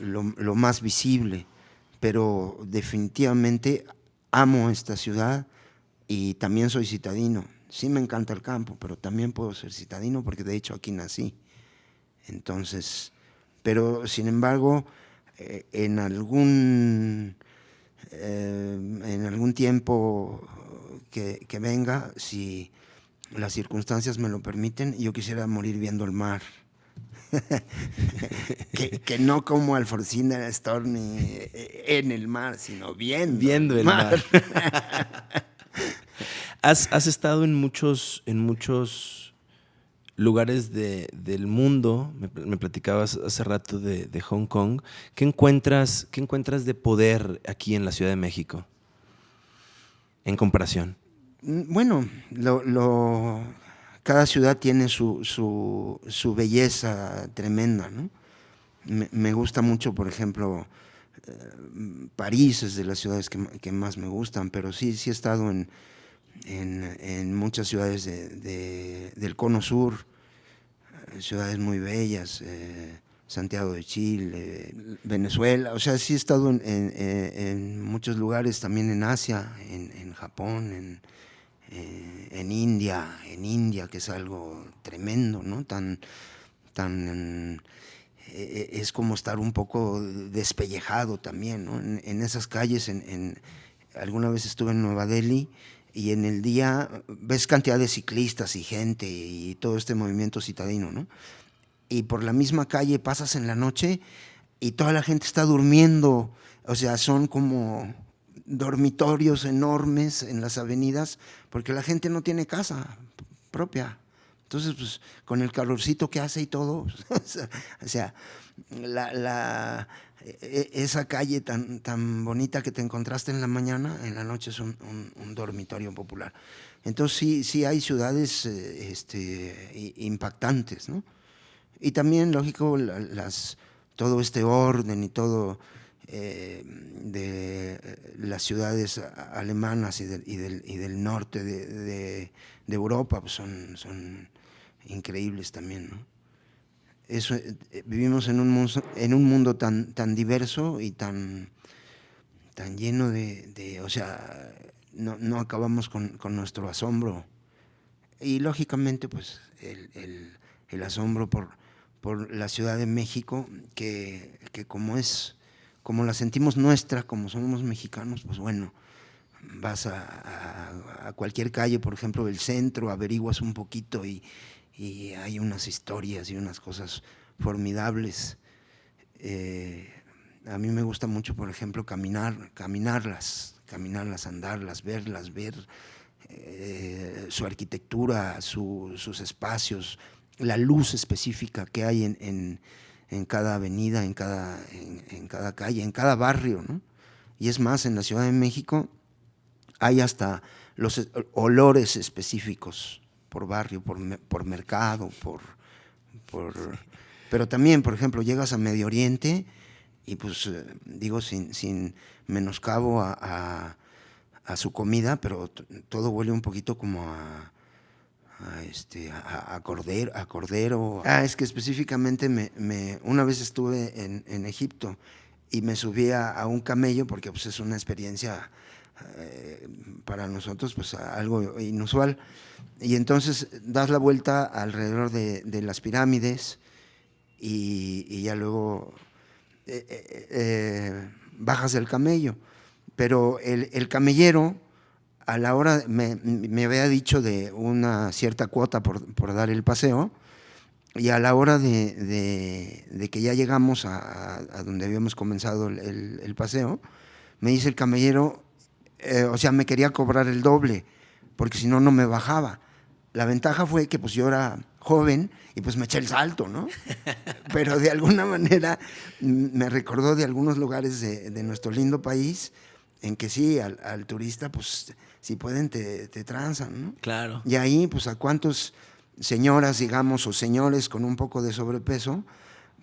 lo, más visible. Pero definitivamente amo esta ciudad y también soy citadino. Sí me encanta el campo, pero también puedo ser citadino porque de hecho aquí nací. Entonces, pero sin embargo, eh, en algún, eh, en algún tiempo que, venga, si las circunstancias me lo permiten, yo quisiera morir viendo el mar. [LAUGHS] que, no como Alforcina Stormy en el mar, sino viendo, viendo el mar. [LAUGHS] has, estado en muchos, en muchos lugares del mundo, me, platicabas hace rato de, de, Hong Kong. ¿Qué encuentras, ¿Qué encuentras de poder aquí en la Ciudad de México en comparación? Mm, bueno, lo, cada ciudad tiene su, su, belleza tremenda. ¿no? Me, gusta mucho, por ejemplo, eh, París es de las ciudades que, más me gustan, pero sí, sí he estado en, en, muchas ciudades del cono sur, eh, ciudades muy bellas. Eh, Santiago de Chile, Venezuela, o sea, sí he estado en, muchos lugares, también en Asia, en, Japón, en, eh, en India, en India, que es algo tremendo, ¿no? Tan, tan, eh, es como estar un poco despellejado también, ¿no? En, esas calles, en, alguna vez estuve en Nueva Delhi y en el día ves cantidad de ciclistas y gente y todo este movimiento citadino, ¿no? Y por la misma calle pasas en la noche y toda la gente está durmiendo, o sea, son como dormitorios enormes en las avenidas, porque la gente no tiene casa propia. Entonces, pues, con el calorcito que hace y todo, [LAUGHS] o sea, la, e, esa calle tan, tan bonita que te encontraste en la mañana, en la noche es un, dormitorio popular. Entonces sí, sí hay ciudades eh, este, impactantes, ¿no? Y también, lógico, las, todo este orden y todo eh, de eh, las ciudades alemanas y, del, y del, norte de, de, Europa pues son, son increíbles también, eso, eh, vivimos en un, mundo, en un mundo tan, tan diverso y tan, tan lleno de, o sea, no, no acabamos con, con, nuestro asombro. Y lógicamente, pues, el, el, el, asombro por, por la Ciudad de México, que, que como es, como la sentimos nuestra, como somos mexicanos, pues bueno, vas a, cualquier calle, por ejemplo, del centro, averiguas un poquito y, y hay unas historias y unas cosas formidables. Eh, a mí me gusta mucho, por ejemplo, caminar, caminarlas, caminarlas, andarlas, verlas, ver eh, su arquitectura, sus espacios, la luz específica que hay en, cada avenida, en cada, en, cada calle, en cada barrio. Y es más, en la Ciudad de México hay hasta los olores específicos por barrio, por, por mercado, por, por... Pero también, por ejemplo, llegas a Medio Oriente y pues eh, digo sin, sin menoscabo a, a, su comida, pero todo huele un poquito como a, a este, a, cordero, a cordero. Ah, es que específicamente me, me una vez estuve en, en, Egipto y me subí a, un camello porque pues, es una experiencia eh, para nosotros pues algo inusual. Y entonces das la vuelta alrededor de, las pirámides y, ya luego eh, eh, bajas del camello. Pero el, camellero, a la hora, me, me, había dicho de una cierta cuota por, por, dar el paseo, y a la hora de, de, que ya llegamos a, a, donde habíamos comenzado el, el paseo, me dice el camellero, eh, o sea, me quería cobrar el doble, porque si no, no me bajaba. La ventaja fue que pues yo era joven y pues me eché el salto, ¿no? [LAUGHS] Pero de alguna manera me recordó de algunos lugares de, nuestro lindo país en que sí, al, turista, pues si pueden te, te transan, ¿no? Claro. Y ahí, pues a cuántos señoras, digamos, o señores con un poco de sobrepeso,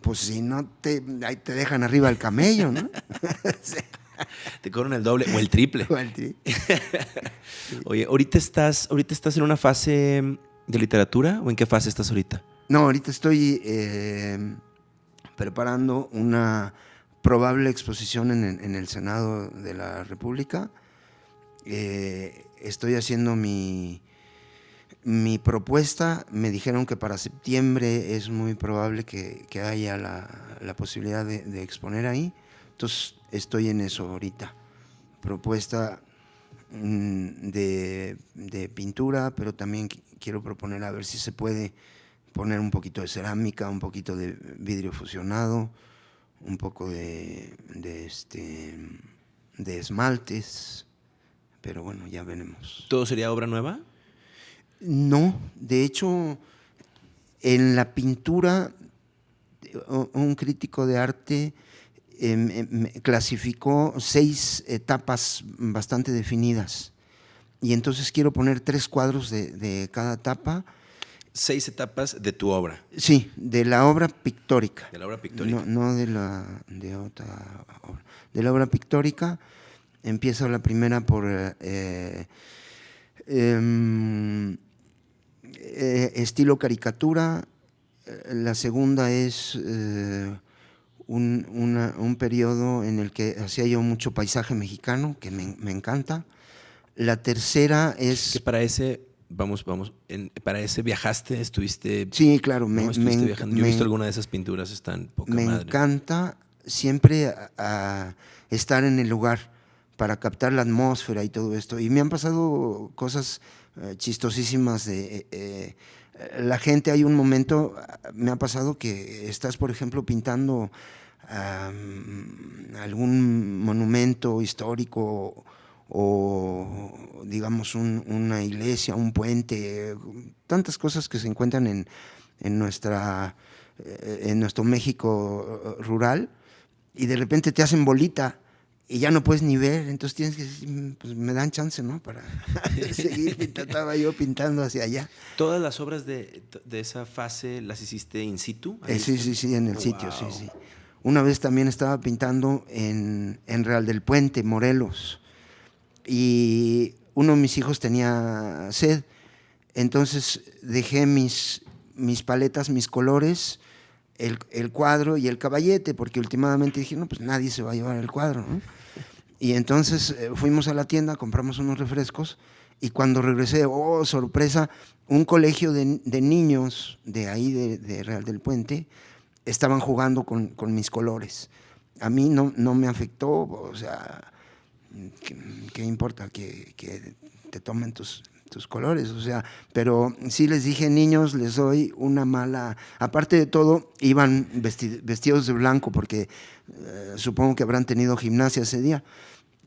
pues si no te, ahí te dejan arriba el camello, ¿no? [LAUGHS] Te cobran el doble o el triple. [LAUGHS] Oye, ¿ahorita estás, ¿ahorita estás en una fase de literatura o en qué fase estás ahorita? No, ahorita estoy eh, preparando una probable exposición en, el Senado de la República. Eh, estoy haciendo mi, mi propuesta. Me dijeron que para septiembre es muy probable que, haya la, posibilidad de exponer ahí. Entonces estoy en eso ahorita. Propuesta mm, de, pintura, pero también quiero proponer a ver si se puede poner un poquito de cerámica, un poquito de vidrio fusionado, un poco de, este, de esmaltes, pero bueno, ya veremos. ¿Todo sería obra nueva? No, de hecho, en la pintura, un crítico de arte Em, em, clasificó seis etapas bastante definidas. Y entonces quiero poner tres cuadros de, cada etapa. Seis etapas de tu obra. Sí, de la obra pictórica. De la obra pictórica. No, de la de otra obra. De la obra pictórica empieza la primera por eh, em, eh, estilo caricatura, la segunda es eh, un, periodo en el que hacía yo mucho paisaje mexicano, que me, encanta. La tercera es... Que para ese, vamos, vamos, para ese viajaste, estuviste... Sí, claro, me, Yo he visto alguna de esas pinturas, están poca Me encanta siempre a, estar en el lugar para captar la atmósfera y todo esto. Y me han pasado cosas eh, chistosísimas de... Eh, eh, la gente, hay un momento, me ha pasado que estás, por ejemplo, pintando algún monumento histórico o digamos una iglesia, un puente, tantas cosas que se encuentran en, en, nuestra, en nuestro México rural y de repente te hacen bolita y ya no puedes ni ver, entonces tienes que decir, mm, pues me dan chance, ¿no? Para [LAUGHS] seguir, estaba yo pintando hacia allá. ¿Todas las obras de, de, esa fase las hiciste in situ? Eh, sí, sí, sí, en el sitio, sí, sí. Una vez también estaba pintando en, en Real del Puente, Morelos, y uno de mis hijos tenía sed, entonces dejé mis, mis paletas, mis colores, el, el, cuadro y el caballete, porque últimamente dije, no, pues nadie se va a llevar el cuadro, ¿no? Y entonces eh, fuimos a la tienda, compramos unos refrescos y cuando regresé, oh, sorpresa, un colegio de, de niños de ahí, de, Real del Puente, estaban jugando con, con mis colores. A mí no, no, me afectó, o sea, ¿qué, qué importa que, que, te tomen tus, tus colores? O sea, pero sí les dije, niños, les doy una mala... Aparte de todo, iban vestidos de blanco porque eh, supongo que habrán tenido gimnasia ese día.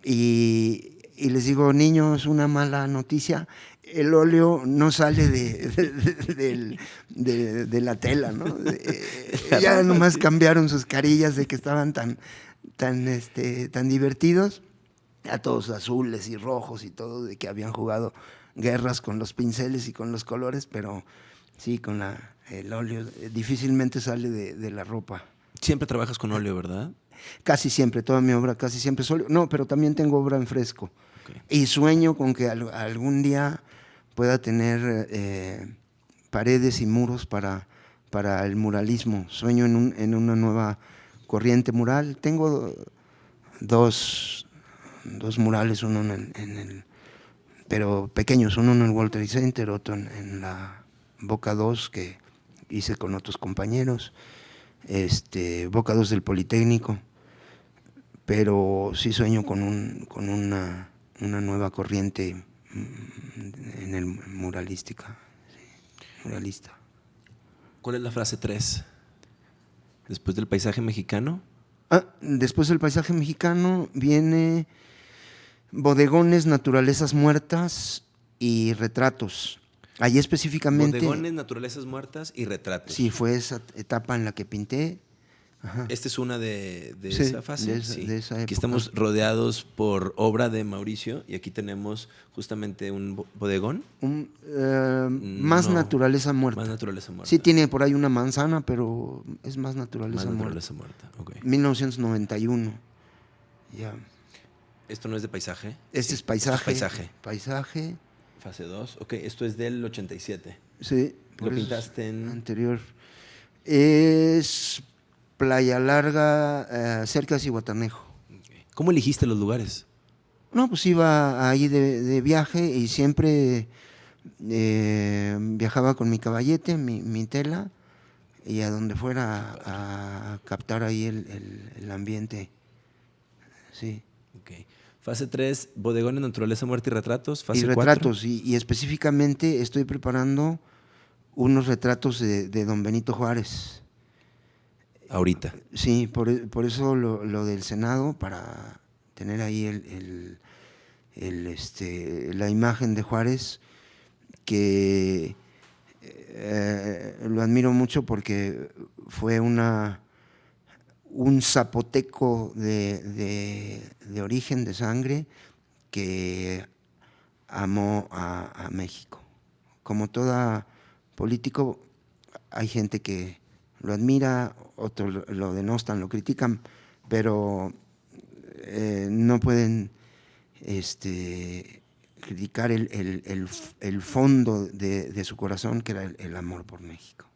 Y, y, les digo, niños, una mala noticia, el óleo no sale de, de, de la tela, ¿no? [LAUGHS] ya nomás cambiaron sus carillas de que estaban tan, tan, este, tan divertidos, a todos azules y rojos y todo, de que habían jugado guerras con los pinceles y con los colores, pero sí, con la, el óleo difícilmente sale de, la ropa. Siempre trabajas con óleo, ¿verdad? Casi siempre, toda mi obra casi siempre es óleo. No, pero también tengo obra en fresco. Okay. Y sueño con que al, algún día pueda tener eh, paredes y muros para, para el muralismo. Sueño en, un, en una nueva corriente mural. Tengo dos, dos murales, uno en, en, el, pero pequeños, uno en el World Trade Center, otro en, en la Boca 2 que hice con otros compañeros este, Boca 2 del Politécnico, pero sí sueño con, un, con una, una nueva corriente mm, en el muralística, sí, muralista. ¿Cuál es la frase 3? Después del paisaje mexicano. Ah, después del paisaje mexicano viene bodegones, naturalezas muertas y retratos. Allí específicamente... Bodegones, naturalezas muertas y retratos. Sí, fue esa etapa en la que pinté. Ajá. Esta es una de, de sí, esa fase. De esa, sí. de esa aquí estamos rodeados por obra de Mauricio y aquí tenemos justamente un bodegón. Un, uh, más no, naturaleza muerta. Más naturaleza muerta. Sí, tiene por ahí una manzana, pero es más naturaleza, más naturaleza muerta. muerta. Okay. 1991. Ya. ¿Esto no es de paisaje? Este es paisaje. Esto es paisaje. Paisaje. Fase 2. Ok, esto es del 87. Sí. ¿Lo pintaste en...? Anterior. Es Playa Larga, eh, cerca de Cihuatanejo. Okay. ¿Cómo elegiste los lugares? No, pues iba ahí de, de viaje y siempre eh, viajaba con mi caballete, mi, mi, tela, y a donde fuera a, a captar ahí el, el, el ambiente. Sí. Fase 3, bodegones, naturaleza, muerte y retratos. Fase y retratos, y, y, específicamente estoy preparando unos retratos de, de, don Benito Juárez. Ahorita. Sí, por, por eso lo, lo, del Senado, para tener ahí el, el, el, este, la imagen de Juárez, que eh, lo admiro mucho porque fue una un zapoteco de, de, origen, de sangre, que amó a, México. Como todo político, hay gente que lo admira, otros lo denostan, lo critican, pero eh, no pueden este, criticar el, el, el, el fondo de, de, su corazón, que era el amor por México.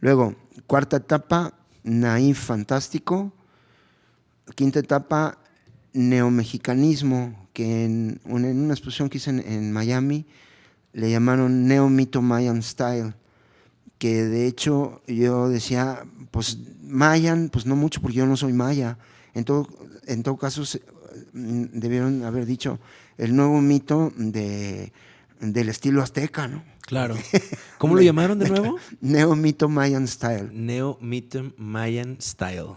Luego, cuarta etapa, naif fantástico. Quinta etapa, neomexicanismo, que en una, exposición que hice en, en, Miami le llamaron Neo-Mito Mayan Style, que de hecho yo decía, pues Mayan, pues no mucho porque yo no soy maya. En todo, en todo caso, se, debieron haber dicho el nuevo mito de, del estilo azteca, ¿no? Claro. [LAUGHS] ¿Cómo lo llamaron de nuevo? Neo-Mito Mayan Style. Neo-Mito Mayan Style.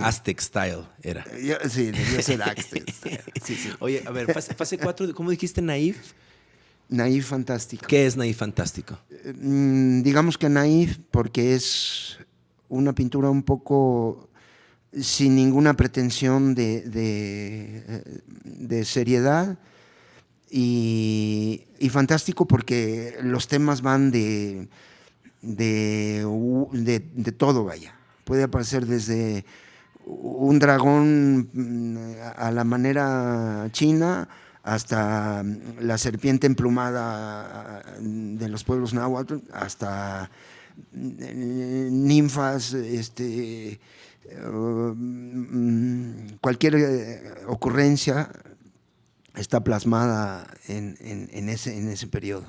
Aztec Style era. Yo, sí, debió ser Aztec Style. [LAUGHS] Sí, sí. Oye, a ver, fase, fase 4, ¿cómo dijiste Naif? Naif Fantástico. ¿Qué es Naif Fantástico? Mm, digamos que Naif porque es una pintura un poco sin ninguna pretensión de, de, de seriedad y, fantástico porque los temas van de, de, de, todo, vaya. Puede aparecer desde un dragón mm, a la manera china hasta la serpiente emplumada de los pueblos náhuatl, hasta mm, ninfas, este, mm, cualquier eh, ocurrencia está plasmada en, en, ese, en ese periodo.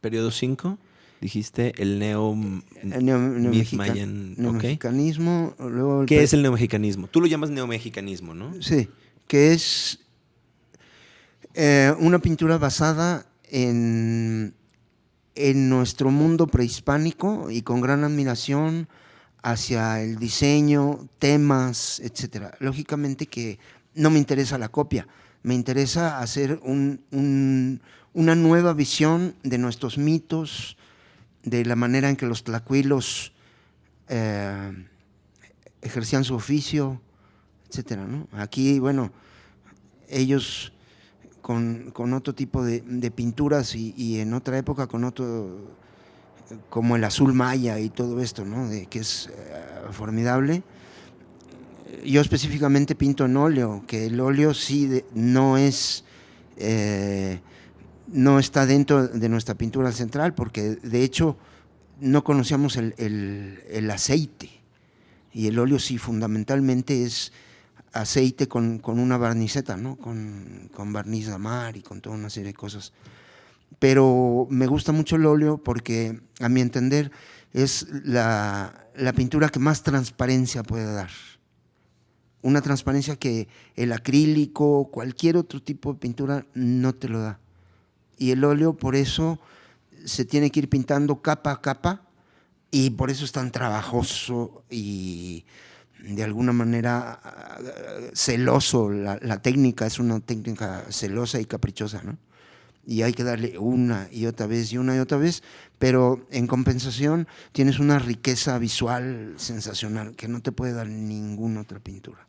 Periodo 5, dijiste el neo, el neo, neomexicanismo. Luego ¿Qué es el neomexicanismo? Tú lo llamas neomexicanismo, ¿no? Sí, que es eh, una pintura basada en, en nuestro mundo prehispánico y con gran admiración hacia el diseño, temas, etc. Lógicamente que no me interesa la copia, me interesa hacer una nueva visión de nuestros mitos, de la manera en que los tlacuilos eh, ejercían su oficio, etc. Aquí, bueno, ellos con, otro tipo de, pinturas y, en otra época con otro, como el azul maya y todo esto, ¿no? de, que es eh, formidable yo específicamente pinto en óleo, que el óleo sí no es, eh, no está dentro de nuestra pintura central, porque de hecho no conocíamos el, aceite, y el óleo sí fundamentalmente es aceite con, una barniceta, ¿no? con, con barniz de mar y con toda una serie de cosas. Pero me gusta mucho el óleo porque, a mi entender, es la, la pintura que más transparencia puede dar una transparencia que el acrílico, cualquier otro tipo de pintura no te lo da. Y el óleo por eso se tiene que ir pintando capa a capa y por eso es tan trabajoso y de alguna manera celoso. La, la técnica es una técnica celosa y caprichosa, ¿no? y hay que darle una y otra vez y una y otra vez, pero en compensación tienes una riqueza visual sensacional que no te puede dar ninguna otra pintura.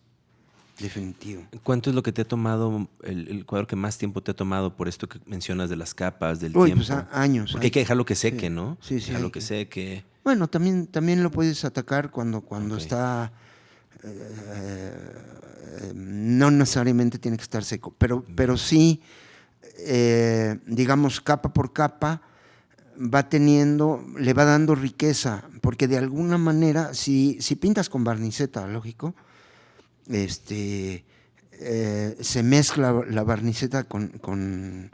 Definitivo. ¿Cuánto es lo que te ha tomado, el, cuadro que más tiempo te ha tomado por esto que mencionas de las capas, del Uy, tiempo? Pues años. Porque hay que dejarlo que seque, ¿no? Sí, sí. Dejarlo que seque. Bueno, también, también lo puedes atacar cuando, cuando está... Eh, no necesariamente tiene que estar seco, pero, pero sí, eh, digamos, capa por capa, va teniendo, le va dando riqueza, porque de alguna manera, si, si pintas con barniceta, lógico, este, eh, se mezcla la barniceta con,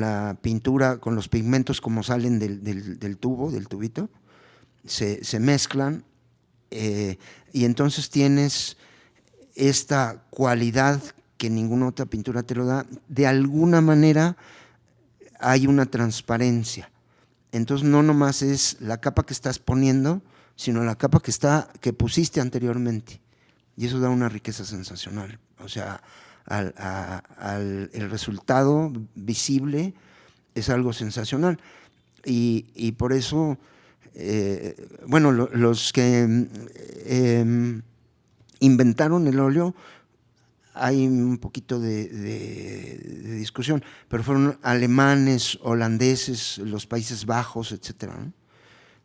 la pintura, con los pigmentos como salen del, tubo, del tubito, se, mezclan eh, y entonces tienes esta cualidad que ninguna otra pintura te lo da, de alguna manera hay una transparencia. Entonces no nomás es la capa que estás poniendo, sino la capa que, está, que pusiste anteriormente. Y eso da una riqueza sensacional. O sea, al, el resultado visible es algo sensacional. Y, por eso, eh, bueno, los que em, inventaron el óleo, hay un poquito de, discusión, pero fueron alemanes, holandeses, los Países Bajos, etc.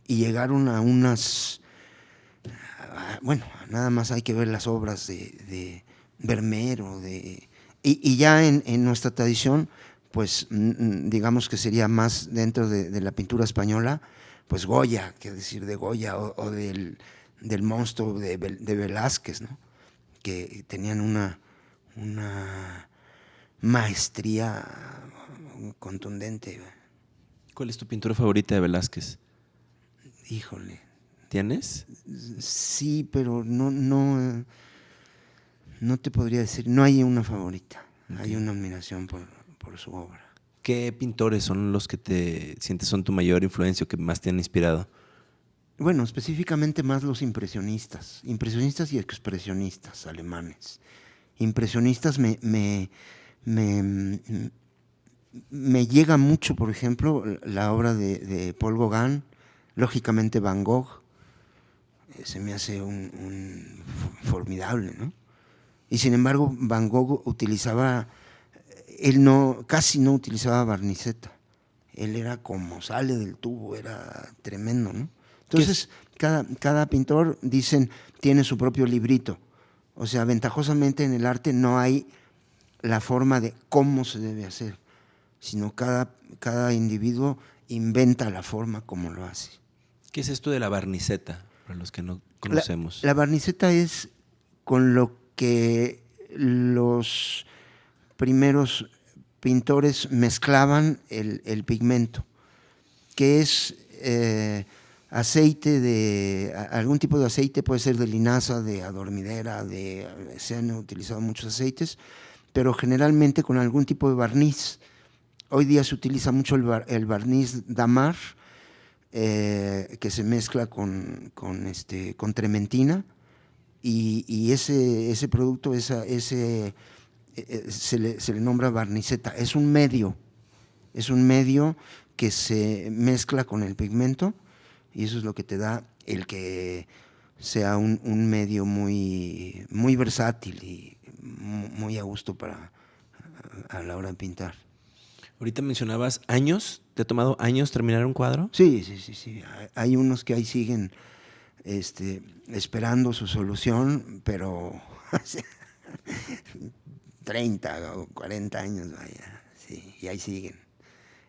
Y llegaron a unas bueno, nada más hay que ver las obras de, de Vermeer de, y, ya en, nuestra tradición, pues digamos que sería más dentro de, la pintura española, pues Goya, que decir de Goya, o, del, monstruo de, Velázquez, ¿no? que tenían una, una maestría contundente. ¿Cuál es tu pintura favorita de Velázquez? Híjole, ¿Tienes? Sí, pero no, no, no te podría decir, no hay una favorita, hay una admiración por, su obra. ¿Qué pintores son los que te sientes son tu mayor influencia o que más te han inspirado? Bueno, específicamente más los impresionistas, impresionistas y expresionistas alemanes. Impresionistas me, me, me, me llega mucho, por ejemplo, la obra de, de Paul Gauguin, lógicamente Van Gogh, se me hace un, formidable, ¿no? Y sin embargo, Van Gogh utilizaba, él no, casi no utilizaba barniceta. Él era como sale del tubo, era tremendo, ¿no? Entonces, cada, cada pintor, dicen, tiene su propio librito. O sea, ventajosamente en el arte no hay la forma de cómo se debe hacer, sino cada, cada individuo inventa la forma como lo hace. ¿Qué es esto de la barniceta, para los que no conocemos? La, la barniceta es con lo que los primeros pintores mezclaban el, pigmento, que es eh, aceite de, algún tipo de aceite, puede ser de linaza, de adormidera, de, se han utilizado muchos aceites, pero generalmente con algún tipo de barniz. Hoy día se utiliza mucho el, barniz damar, eh, que se mezcla con, con, este, con trementina, y, ese, ese producto, esa, ese, eh, eh, se, le, se le nombra barniceta. Es un medio, es un medio que se mezcla con el pigmento y eso es lo que te da el que sea un, medio muy, muy versátil y muy a gusto para a la hora de pintar. Ahorita mencionabas años, ¿te ha tomado años terminar un cuadro? Sí, sí, sí, sí. Hay unos que ahí siguen este, esperando su solución, pero [LAUGHS] 30 o 40 años, vaya, sí, y ahí siguen.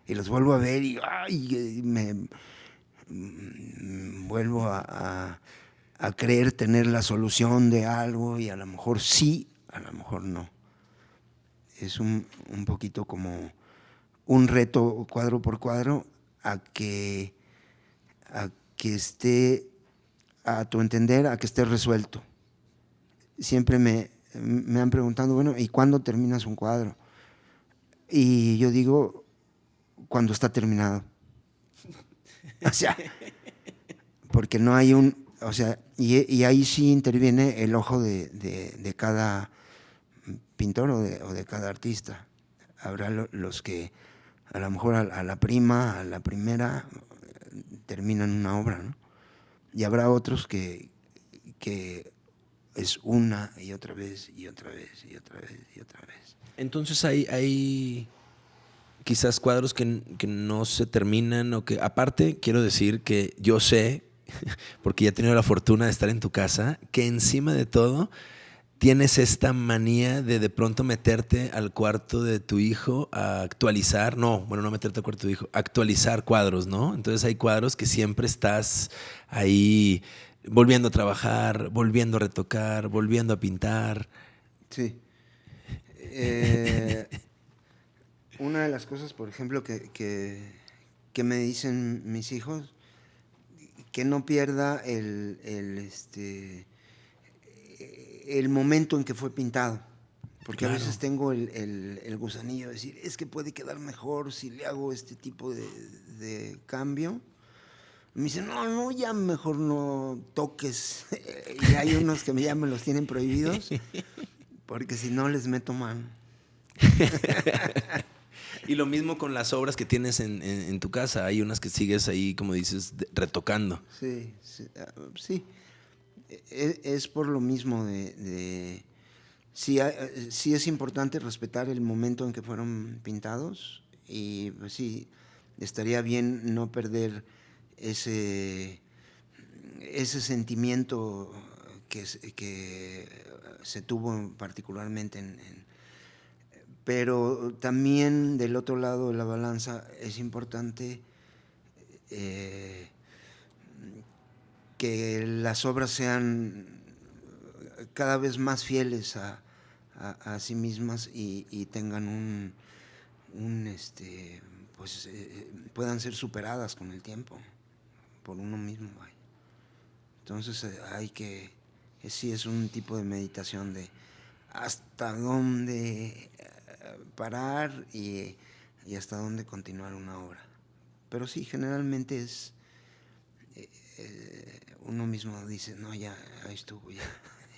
Y los vuelvo a ver y me, Mm, vuelvo a, creer tener la solución de algo y a lo mejor sí, a lo mejor no. Es un, poquito como un reto cuadro por cuadro a que, a que esté, a tu entender, a que esté resuelto. Siempre me, me han preguntado, bueno, ¿y cuándo terminas un cuadro? Y yo digo, cuando está terminado. [LAUGHS] O sea, porque no hay un, o sea, y, ahí sí interviene el ojo de, cada pintor o de, cada artista. Habrá los que a lo mejor a, la prima, a la primera, terminan una obra, ¿no? Y habrá otros que, que es una y otra vez y otra vez y otra vez y otra vez. Entonces hay, hay quizás cuadros que, no se terminan o que aparte quiero decir que yo sé, [LAUGHS] porque ya he tenido la fortuna de estar en tu casa, que encima de todo tienes esta manía de de pronto meterte al cuarto de tu hijo a actualizar, no, bueno, no meterte al cuarto de tu hijo, actualizar cuadros, ¿no? Entonces hay cuadros que siempre estás ahí volviendo a trabajar, volviendo a retocar, volviendo a pintar. Sí. Eh, una de las cosas, por ejemplo, que, que, me dicen mis hijos, que no pierda el, el, este, el momento en que fue pintado. Porque a veces tengo el, el, gusanillo de decir, es que puede quedar mejor si le hago este tipo de, de cambio. Me dicen, no, no, ya mejor no toques. [LAUGHS] y hay unos que ya me los tienen prohibidos, porque si no les meto mano. [LAUGHS] Y lo mismo con las obras que tienes en, tu casa. Hay unas que sigues ahí, como dices, retocando. Sí, sí. E, es, por lo mismo de... sí, es importante respetar el momento en que fueron pintados y pues sí, estaría bien no perder ese, ese sentimiento que, que se tuvo particularmente en pero también del otro lado de la balanza es importante eh, que las obras sean cada vez más fieles a, sí mismas y, tengan un, este, pues eh, puedan ser superadas con el tiempo por uno mismo. Entonces eh, hay que, sí es un tipo de meditación de hasta dónde parar y y hasta dónde continuar una obra. Pero sí, generalmente es, eh, eh, uno mismo dice, no, ya, ahí estuvo, ya.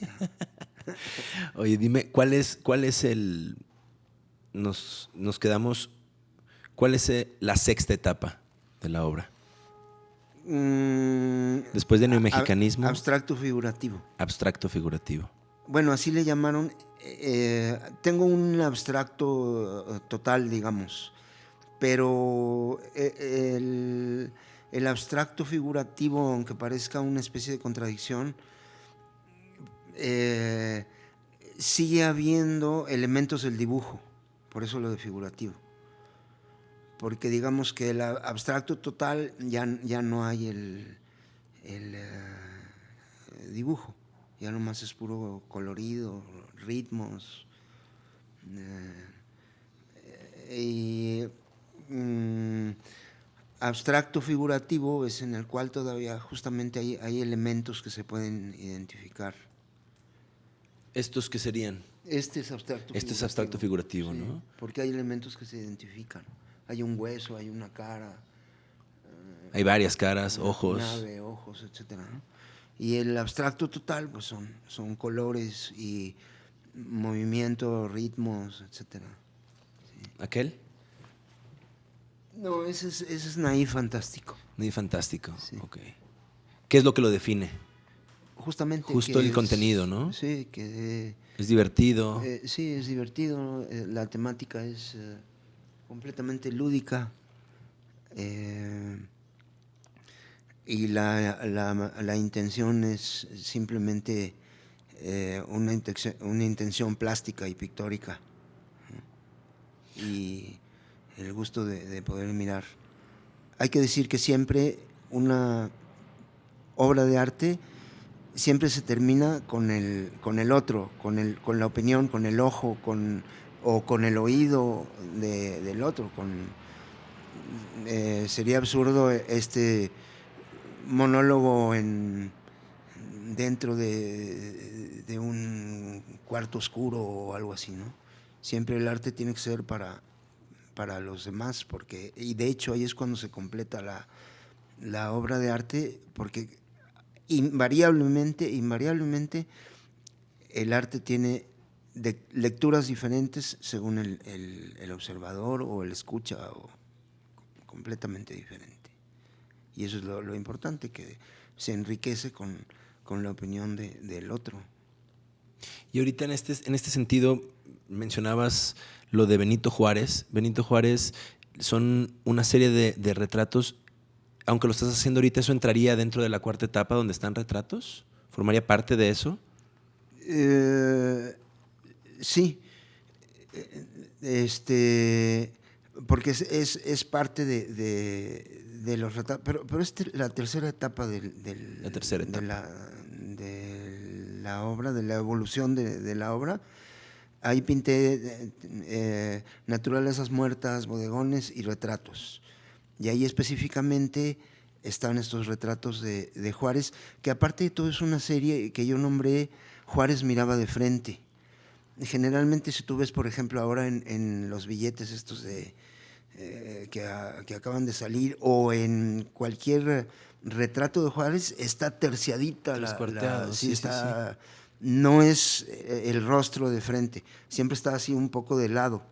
[LAUGHS] Oye, dime, ¿cuál es, cuál es el, nos, nos quedamos, cuál es eh, la sexta etapa de la obra? Mm, Después de neomexicanismo, Abstracto figurativo. abstracto figurativo. Bueno, así le llamaron. eh, tengo un abstracto eh, total, digamos, pero eh, el, el abstracto figurativo, aunque parezca una especie de contradicción, eh, sigue habiendo elementos del dibujo, por eso lo de figurativo. Porque digamos que el abstracto total ya, ya no hay el, el, eh, dibujo, ya nomás es puro colorido, ritmos. eh, y mm, abstracto figurativo es en el cual todavía justamente hay, hay elementos que se pueden identificar. ¿Estos qué serían? Este es abstracto Este es abstracto figurativo, Sí, ¿no? Porque hay elementos que se identifican. Hay un hueso, hay una cara, Hay varias caras, una ojos. nave, ojos, ¿no? Y el abstracto total, pues son, son colores y movimiento, ritmos, etcétera. ¿Aquel? No, ese es, ese es naif fantástico. Ni fantástico. Sí. Ok. ¿Qué es lo que lo define? Justamente. Justo el es- contenido, ¿no? Sí, que Es divertido. Eh, sí, es divertido, eh, la temática es eh, completamente lúdica eh, y la, la- la intención es simplemente eh, una, intención, una intención plástica y pictórica y el gusto de, de poder mirar. Hay que decir que siempre una obra de arte siempre se termina con el, con el otro, con, el, con la opinión, con el ojo, con, o con el oído de- del otro. Eh, sería absurdo este monólogo en, dentro de, de un cuarto oscuro o algo así, ¿no? Siempre el arte tiene que ser para, para los demás, porque, y de hecho ahí es cuando se completa la, la obra de arte, porque invariablemente, invariablemente, el arte tiene de- lecturas diferentes según el, el- observador o el escucha, completamente diferente. Y eso es lo, lo importante, que se enriquece con, con la opinión de- del otro. Y ahorita en este, en este sentido mencionabas lo de Benito Juárez. Benito Juárez son una serie de, de retratos. Aunque lo estás haciendo ahorita, ¿eso entraría dentro de la cuarta etapa donde están retratos? ¿Formaría parte de eso? Eh, sí. Este, porque es, es- es parte de, de- de los retratos. Pero, pero es la tercera etapa del, del- La tercera de, etapa. la, de la obra, de la evolución de la obra. Ahí pinté eh, eh, naturalezas muertas, bodegones y retratos. Y ahí específicamente están estos retratos de, de Juárez, que aparte de todo es una serie que yo nombré Juárez miraba de frente. Generalmente si tú ves, por ejemplo, ahora en, en los billetes estos de, eh, que, a- que acaban de salir o en cualquier retrato de Juárez, está terciadita la, la- sí, está, no es eh, el rostro de frente, siempre está así un poco de lado.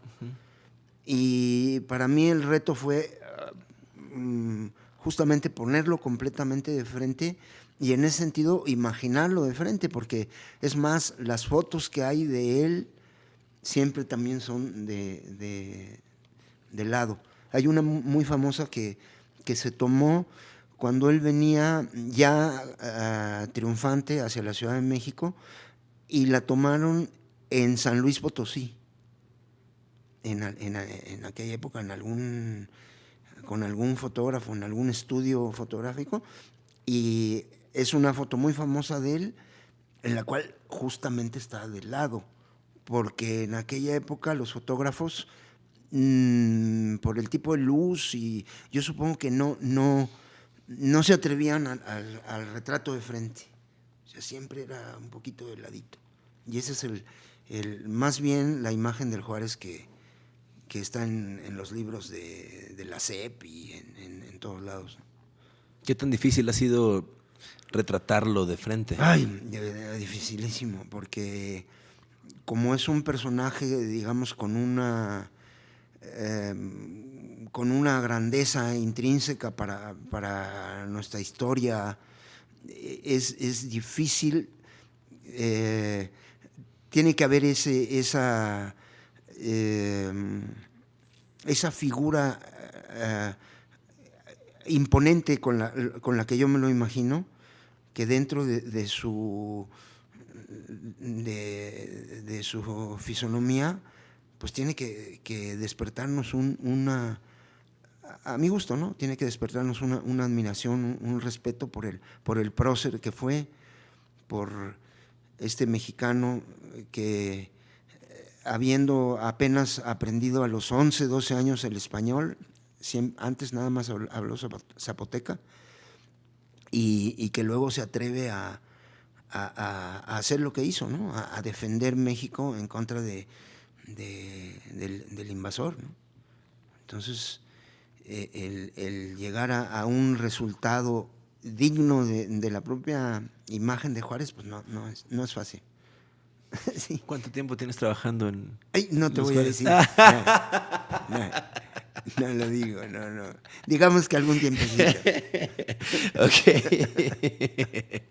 Y para mí el reto fue ah, mm, justamente ponerlo completamente de frente y en ese sentido imaginarlo de frente, porque es más, las fotos que hay de él siempre también son de, de, de lado. Hay una mu- muy famosa que, que se tomó cuando él venía ya ah, triunfante hacia la Ciudad de México y la tomaron en San Luis Potosí en, en aquella época en algún con algún fotógrafo en algún estudio fotográfico. Y es una foto muy famosa de él en la cual justamente está de lado porque en aquella época los fotógrafos mm, por el tipo de luz y yo supongo que no no no se atrevían al, al- al retrato de frente o sea siempre era un poquito de ladito y ese es el, el más bien la imagen del Juárez que que está en, en los libros de, de, la CEP y en, en, en, todos lados. ¿Qué tan difícil ha sido retratarlo de frente? Ay, dificilísimo, porque como es un personaje, digamos, con una, eh, con una grandeza intrínseca para, para nuestra historia, es, es difícil, eh, tiene que haber ese, esa, eh, esa figura eh, imponente con la, con la, que yo me lo imagino, que dentro de, su, de, su fisonomía, pues tiene que, que despertarnos un, una a mi gusto, ¿no? Tiene que despertarnos una, admiración, un, respeto por el, por el prócer que fue, por este mexicano que habiendo apenas aprendido a los 11, 12 años el español, antes nada más habló zapoteca, y, que luego se atreve a, hacer lo que hizo, ¿no? a, defender México en contra de, de, del, del, invasor. ¿no? Entonces, eh, el, el, llegar a, a, un resultado digno de, de, la propia imagen de Juárez, pues no, no, es, no es fácil. [LAUGHS] sí. ¿Cuánto tiempo tienes trabajando en.? Ay, no te voy Juárez? a decir. No, no, no, lo digo, no, no. Digamos que algún tiempo [LAUGHS] ok. [LAUGHS]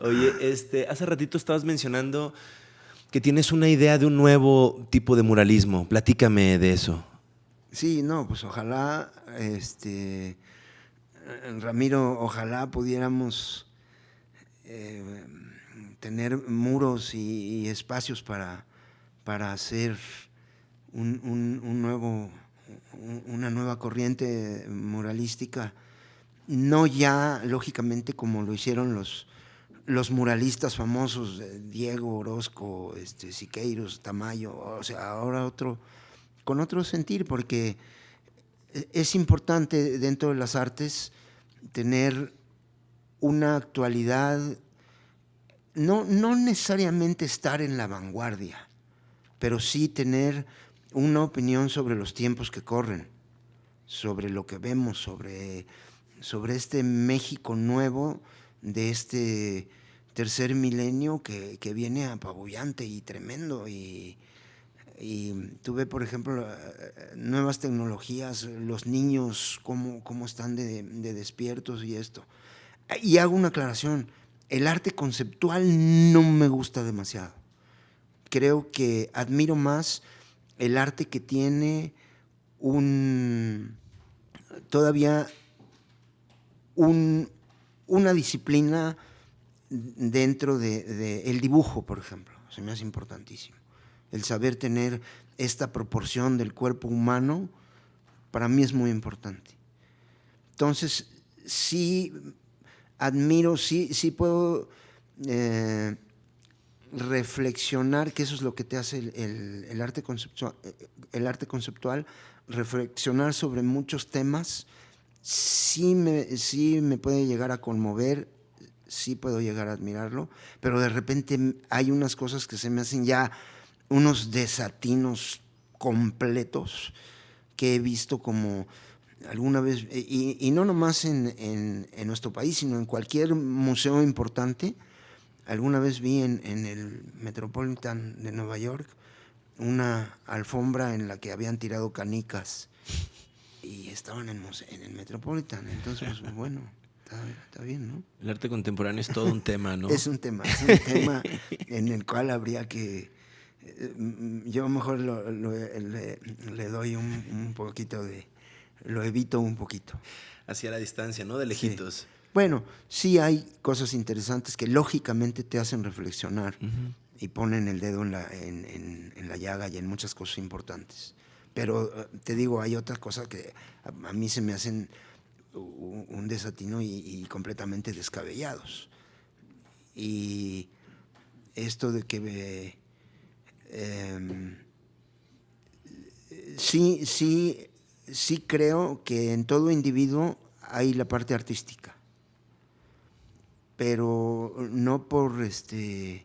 Oye, este, hace ratito estabas mencionando que tienes una idea de un nuevo tipo de muralismo. Platícame de eso. Sí, no, pues ojalá, este, Ramiro, ojalá pudiéramos eh, tener muros y, espacios para, para hacer un, un, nuevo, una nueva corriente muralística, no ya, lógicamente, como lo hicieron los, los muralistas famosos, Diego Orozco, este, Siqueiros, Tamayo, o sea, ahora otro, con otro sentir, porque es importante dentro de las artes tener una actualidad, no, no necesariamente estar en la vanguardia, pero sí tener una opinión sobre los tiempos que corren, sobre lo que vemos, sobre, sobre este México nuevo, de este tercer milenio que, que viene apabullante y tremendo. Y, y tuve, por ejemplo, nuevas tecnologías, los niños, cómo, cómo están de, de despiertos y esto. Y hago una aclaración, el arte conceptual no me gusta demasiado. Creo que admiro más el arte que tiene un todavía un, una disciplina dentro del de, de dibujo, por ejemplo. Se me hace importantísimo. El saber tener esta proporción del cuerpo humano, para mí es muy importante. Entonces, sí admiro, sí, sí puedo eh, reflexionar, que eso es lo que te hace el, el, el, arte conceptual, el arte conceptual, reflexionar sobre muchos temas, sí me, sí me puede llegar a conmover, sí puedo llegar a admirarlo, pero de repente hay unas cosas que se me hacen ya unos desatinos completos que he visto como alguna vez, y, y no nomás en, en, en, nuestro país, sino en cualquier museo importante, alguna vez vi en, en el Metropolitan de Nueva York una alfombra en la que habían tirado canicas y estaban en, en el Metropolitan, entonces pues, [LAUGHS] bueno. Está, está, bien, ¿no? El arte contemporáneo es todo un tema, ¿no? es un tema, es un tema [LAUGHS] en el cual habría que... Yo mejor lo, lo, le, le, doy un, un, poquito de... Lo evito un poquito. Hacia la distancia, ¿no? De lejitos. Sí. Bueno, sí hay cosas interesantes que lógicamente te hacen reflexionar uh -huh. y ponen el dedo en la, en, en, en la llaga y en muchas cosas importantes. Pero te digo, hay otras cosas que a, a mí se me hacen un desatino y, y, completamente descabellados. Y esto de que eh, sí, sí, sí creo que en todo individuo hay la parte artística, pero no por este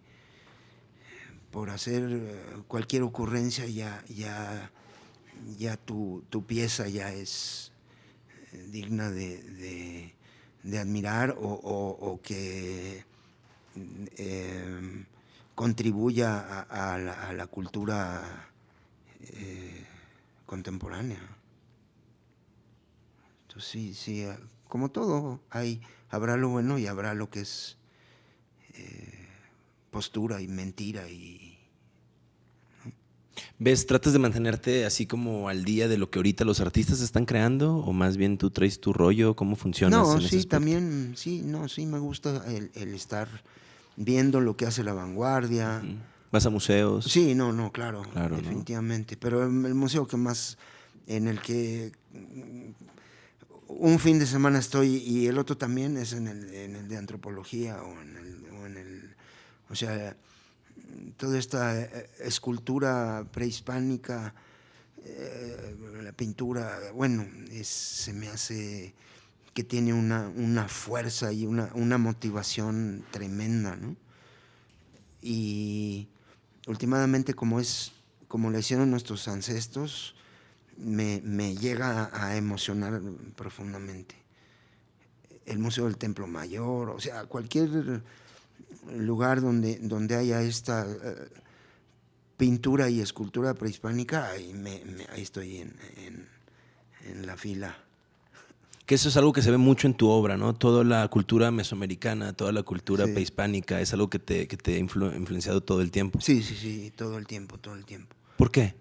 por hacer cualquier ocurrencia ya, ya ya tu, tu pieza ya es eh, digna de, de- admirar o, o- que eh, contribuya a, a la, a la cultura eh, contemporánea. Entonces sí, sí, como todo, hay, habrá lo bueno y habrá lo que es eh, postura y mentira y ¿Ves, tratas de mantenerte así como al día de lo que ahorita los artistas están creando? ¿O más bien tú traes tu rollo? ¿Cómo funciona? No, sí, también, sí, no, sí me gusta el, el estar viendo lo que hace la vanguardia. ¿Vas a museos? Sí, no, no, claro, Claro, ¿no? definitivamente. Pero el museo que más, en el que mm, un fin de semana estoy y el otro también es en el, en el de antropología o en el, o en el- o sea, toda esta eh, escultura prehispánica, eh, la pintura, bueno, es- se me hace que tiene una, una fuerza y una, una motivación tremenda, ¿no? Y últimamente como es, como lo hicieron nuestros ancestros, me, me llega a, emocionar profundamente. El Museo del Templo Mayor, o sea, cualquier lugar donde, donde haya esta eh, pintura y escultura prehispánica, ahí, me- ahí estoy en- en la fila. Que eso es algo que se ve mucho en tu obra, ¿no? Toda la cultura mesoamericana, toda la cultura Sí. prehispánica, es algo que te, que te ha influ- influenciado todo el tiempo. Sí, sí, sí, todo el tiempo, todo el tiempo. ¿Por qué?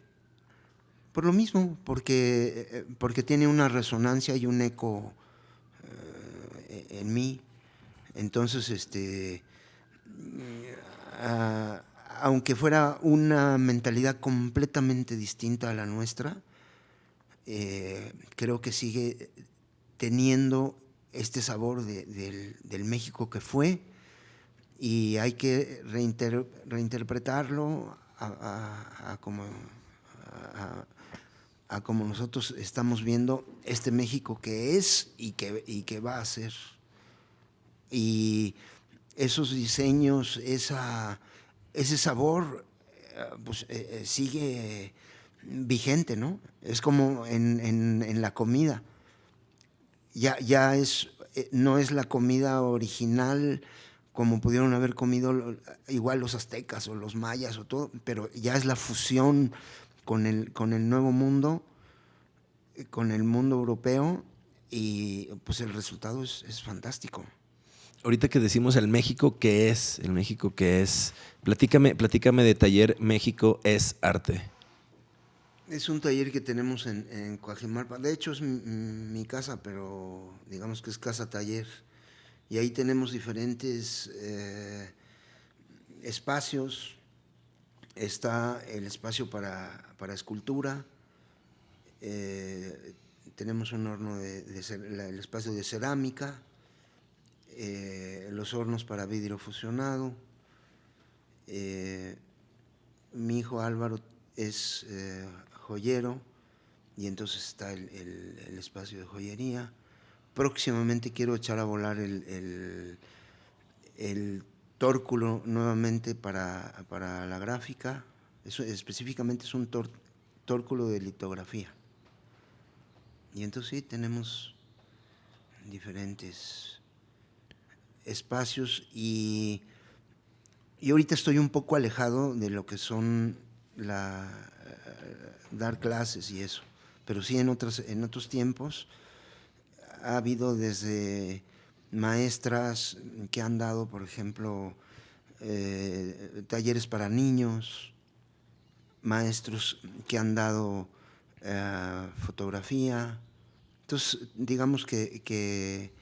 Por lo mismo, porque, eh, porque tiene una resonancia y un eco eh, en mí. Entonces, este, ah, aunque fuera una mentalidad completamente distinta a la nuestra, eh, creo que sigue teniendo este sabor de- del, México que fue y hay que reinter- reinterpretarlo a, como, nosotros estamos viendo este México que es y que, y que va a ser. Y esos diseños, ese sabor, eh, pues, eh, eh, sigue vigente, ¿no? Es como en- en la comida. Ya, ya es, eh, no es la comida original como pudieron haber comido igual los aztecas o los mayas o todo, pero ya es la fusión con el, con el nuevo mundo, eh, con el mundo europeo, y pues el resultado es, es fantástico. Ahorita que decimos el México que es, el México que es, platícame, platícame de taller México es arte. Es un taller que tenemos en, en Coajimalpa. De hecho, es mi, mi casa, pero digamos que es casa taller. Y ahí tenemos diferentes eh, espacios. Está el espacio para, para escultura. eh, tenemos un horno de, el espacio de cerámica. eh, los hornos para vidrio fusionado. mi hijo Álvaro es joyero y entonces está el, espacio de joyería. Próximamente quiero echar a volar el, el- el tórculo nuevamente para, para la gráfica. Eso específicamente es un tor- tórculo de litografía. Y entonces sí, tenemos diferentes espacios y y ahorita estoy un poco alejado de lo que son la, eh, dar clases y eso. Pero sí en, otras, en otros tiempos ha habido desde maestras que han dado, por ejemplo, eh, talleres para niños, maestros que han dado eh, fotografía. Entonces, digamos que,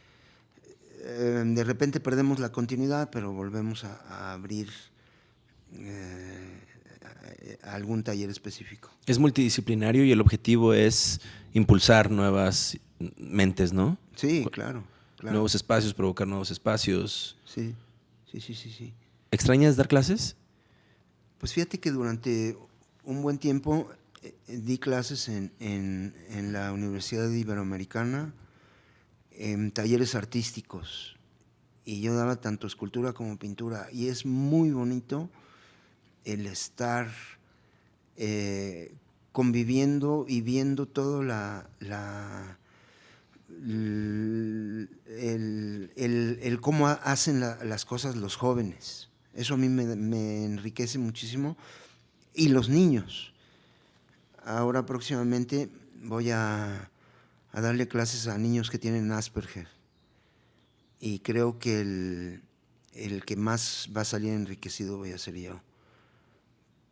de repente perdemos la continuidad, pero volvemos a, abrir a- a algún taller específico. Es multidisciplinario y el objetivo es impulsar nuevas mentes, ¿no? Sí, claro, claro. Nuevos espacios, provocar nuevos espacios. Sí, sí, sí, sí, sí. ¿Extrañas dar clases? Pues fíjate que durante un buen tiempo eh, di clases en, en- en la Universidad Iberoamericana, en talleres artísticos, y yo daba tanto escultura como pintura, y es muy bonito el estar eh, conviviendo y viendo todo la, el, cómo hacen las cosas los jóvenes. Eso a mí me, enriquece muchísimo. Y los niños. Ahora próximamente voy a, a darle clases a niños que tienen Asperger. Y creo que el, el que más va a salir enriquecido voy a ser yo.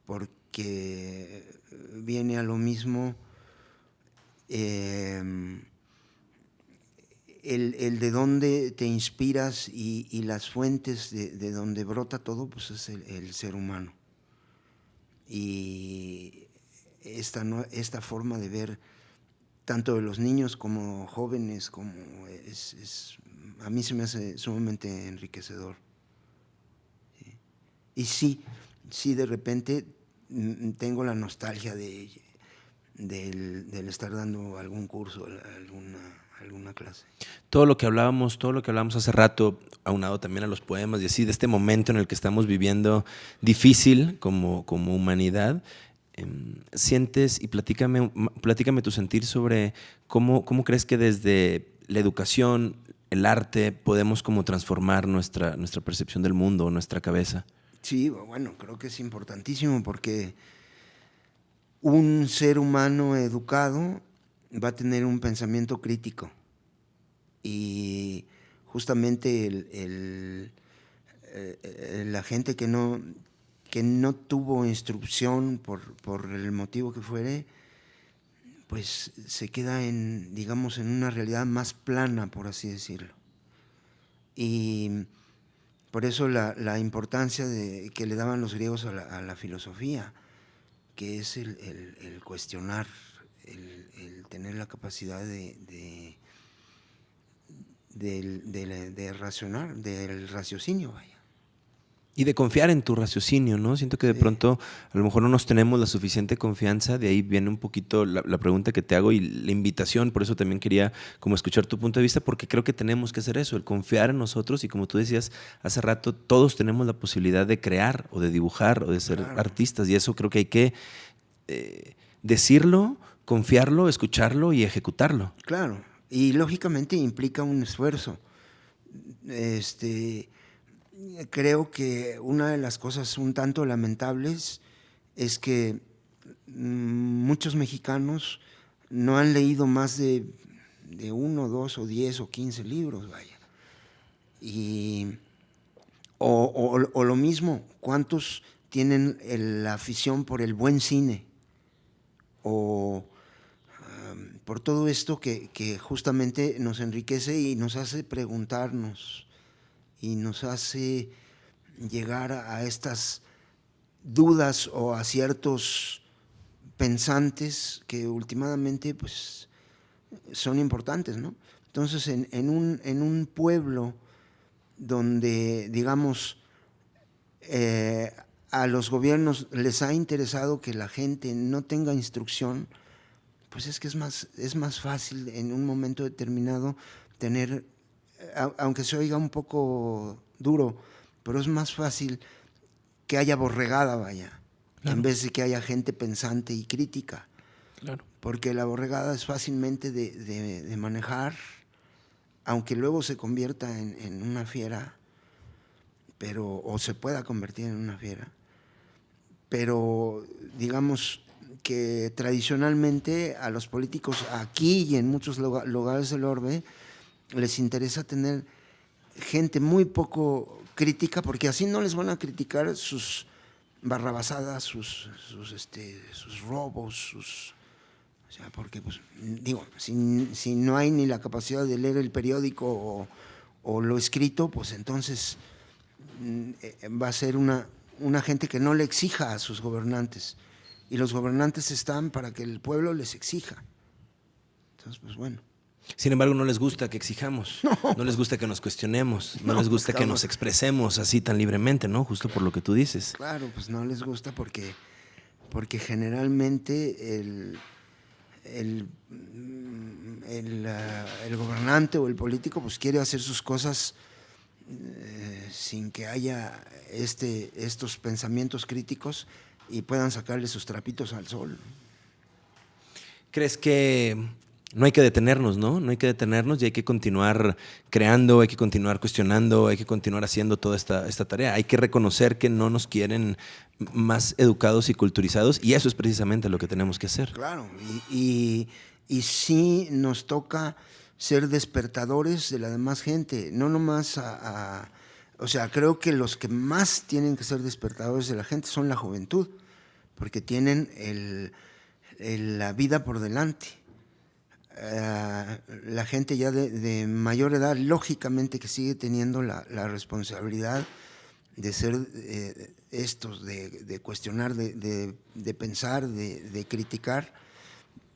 Porque viene a lo mismo em, el, de dónde te inspiras y, las fuentes de, de, donde brota todo, pues es el, ser humano. Y esta, esta forma de ver tanto de los niños como jóvenes, como es, a mí se me hace sumamente enriquecedor. Y sí, sí, de repente tengo la nostalgia de, del, estar dando algún curso, alguna, alguna clase. Todo lo que hablábamos, todo lo que hablábamos hace rato, aunado también a los poemas y así, de este momento en el que estamos viviendo difícil como, como humanidad, em, sientes y platícame, platícame tu sentir sobre cómo, cómo crees que desde la educación, el arte, podemos como transformar nuestra, nuestra percepción del mundo, nuestra cabeza. Sí, bueno, creo que es importantísimo porque un ser humano educado va a tener un pensamiento crítico y justamente el, eh, la gente que no, que no tuvo instrucción por, por, el motivo que fuere, pues se queda en, digamos, en una realidad más plana, por así decirlo. Y por eso la, importancia de, que le daban los griegos a la, filosofía, que es el, cuestionar, el, tener la capacidad de, de, de, racionar, del raciocinio, vaya y de confiar en tu raciocinio, ¿no? Siento que de pronto a lo mejor no nos tenemos la suficiente confianza, de ahí viene un poquito la, pregunta que te hago y la invitación, por eso también quería como escuchar tu punto de vista, porque creo que tenemos que hacer eso, el confiar en nosotros y como tú decías hace rato, todos tenemos la posibilidad de crear o de dibujar o de ser artistas y eso creo que hay que eh, decirlo, confiarlo, escucharlo y ejecutarlo. Claro, y lógicamente implica un esfuerzo. Este creo que una de las cosas un tanto lamentables es que mm, muchos mexicanos no han leído más de, uno, dos o diez o quince libros, vaya. Y, o, lo mismo, ¿cuántos tienen la afición por el buen cine? O por todo esto que, que justamente nos enriquece y nos hace preguntarnos y nos hace llegar a estas dudas o a ciertos pensantes que últimamente pues, son importantes. ¿no? Entonces, en, un, en un pueblo donde, digamos, eh, a los gobiernos les ha interesado que la gente no tenga instrucción, pues es que es más, es más fácil en un momento determinado tener aunque se oiga un poco duro, pero es más fácil que haya borregada, vaya, en vez de que haya gente pensante y crítica. Claro. Porque la borregada es fácilmente de, manejar, aunque luego se convierta en, una fiera, pero, o se pueda convertir en una fiera. Pero digamos que tradicionalmente a los políticos aquí y en muchos lugares del orbe, les interesa tener gente muy poco crítica, porque así no les van a criticar sus barrabasadas, sus, sus, este, sus robos, sus... O sea, porque, pues, digo, si, no hay ni la capacidad de leer el periódico o, lo escrito, pues entonces mm, eh, va a ser una, una gente que no le exija a sus gobernantes. Y los gobernantes están para que el pueblo les exija. Entonces, pues bueno. Sin embargo, no les gusta que exijamos, no, les gusta que nos cuestionemos, no, les gusta que nos expresemos así tan libremente, ¿no? Justo por lo que tú dices. Claro, pues no les gusta porque, porque generalmente el, el, el, gobernante o el político pues quiere hacer sus cosas eh, sin que haya este, estos pensamientos críticos y puedan sacarle sus trapitos al sol. ¿Crees que no hay que detenernos, ¿no? No hay que detenernos y hay que continuar creando, hay que continuar cuestionando, hay que continuar haciendo toda esta, esta tarea. Hay que reconocer que no nos quieren más educados y culturizados y eso es precisamente lo que tenemos que hacer. Claro, y, sí nos toca ser despertadores de la demás gente, no nomás a, O sea, creo que los que más tienen que ser despertadores de la gente son la juventud, porque tienen el, la vida por delante eh, la gente ya de, mayor edad, lógicamente que sigue teniendo la, responsabilidad de ser eh, estos, de, cuestionar, de, pensar, de, criticar,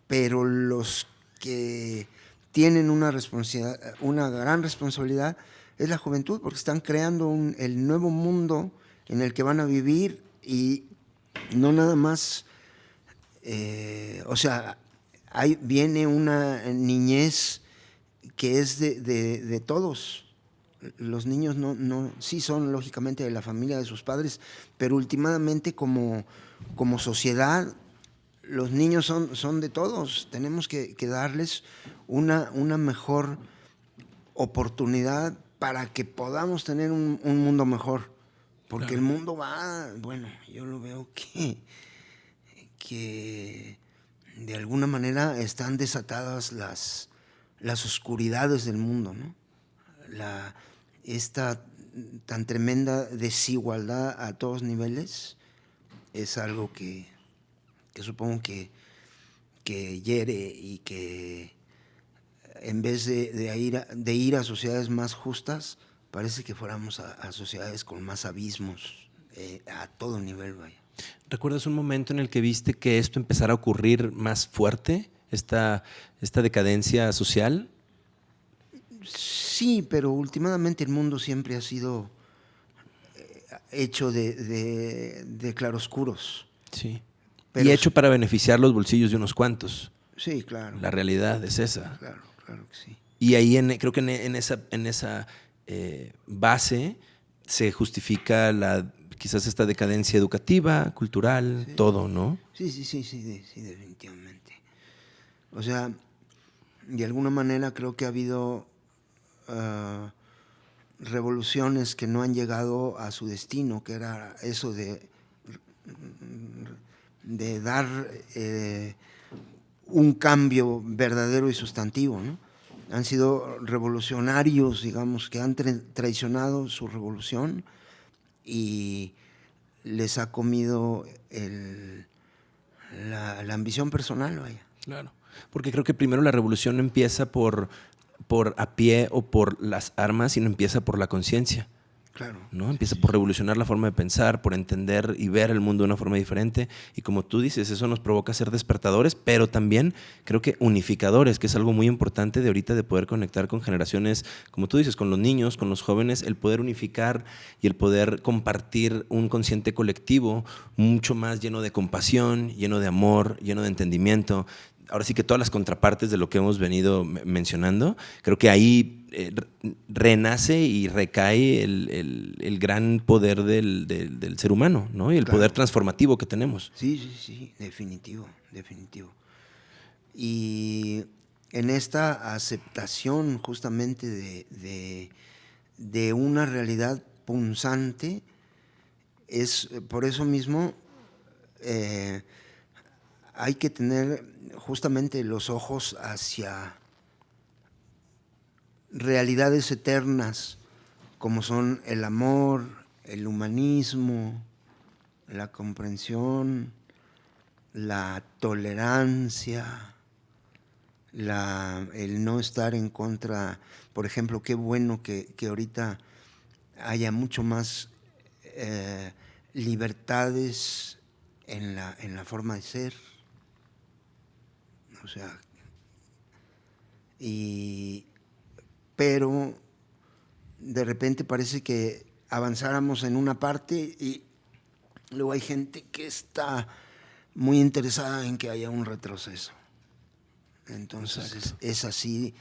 pero los que tienen una, responsabilidad, una gran responsabilidad es la juventud, porque están creando el nuevo mundo en el que van a vivir y no nada más, eh, o sea, Ahí viene una niñez que es de, todos. Los niños no, no, sí son lógicamente de la familia de sus padres, pero últimamente como, como sociedad los niños son, son de todos. Tenemos que, darles una, una, mejor oportunidad para que podamos tener un, mundo mejor. Porque el mundo va, bueno, yo lo veo que, que de alguna manera están desatadas las, las oscuridades del mundo, ¿no? Esta tan tremenda desigualdad a todos niveles es algo que, supongo que, que, hiere y que en vez de, ir, a, de ir a sociedades más justas, parece que fuéramos a, sociedades con más abismos eh, a todo nivel, vaya. ¿Recuerdas un momento en el que viste que esto empezara a ocurrir más fuerte, esta, esta decadencia social? Sí, pero últimamente el mundo siempre ha sido eh, hecho de, claroscuros. Sí. y hecho para beneficiar los bolsillos de unos cuantos. Sí, claro. La realidad es esa. Claro, claro que sí. Y ahí en, creo que en, esa, en esa eh, base se justifica la quizás esta decadencia educativa, cultural, todo, ¿no? Sí, sí, sí, sí, definitivamente. O sea, de alguna manera creo que ha habido ah, revoluciones que no han llegado a su destino, que era eso de, de dar eh, un cambio verdadero y sustantivo, ¿no? Han sido revolucionarios, digamos, que han traicionado su revolución y les ha comido la, ambición personal, vaya. Claro, porque creo que primero la revolución no empieza por, por a pie o por las armas, sino empieza por la conciencia. Claro. ¿no? Empieza por revolucionar la forma de pensar, por entender y ver el mundo de una forma diferente. Y como tú dices, eso nos provoca ser despertadores, pero también creo que unificadores, que es algo muy importante de ahorita de poder conectar con generaciones, como tú dices, con los niños, con los jóvenes, el poder unificar y el poder compartir un consciente colectivo mucho más lleno de compasión, lleno de amor, lleno de entendimiento, ahora sí que todas las contrapartes de lo que hemos venido mencionando, creo que ahí eh, renace y recae el, gran poder del, ser humano, ¿no? Y el poder transformativo que tenemos. Sí, sí, sí, definitivo, definitivo. Y en esta aceptación justamente de, una realidad punzante, es por eso mismo eh, hay que tener justamente los ojos hacia realidades eternas como son el amor, el humanismo, la comprensión, la tolerancia, el no estar en contra. Por ejemplo, qué bueno que, ahorita haya mucho más eh, libertades en la, en la forma de ser o sea, y, pero de repente parece que avanzáramos en una parte y luego hay gente que está muy interesada en que haya un retroceso. Entonces es, así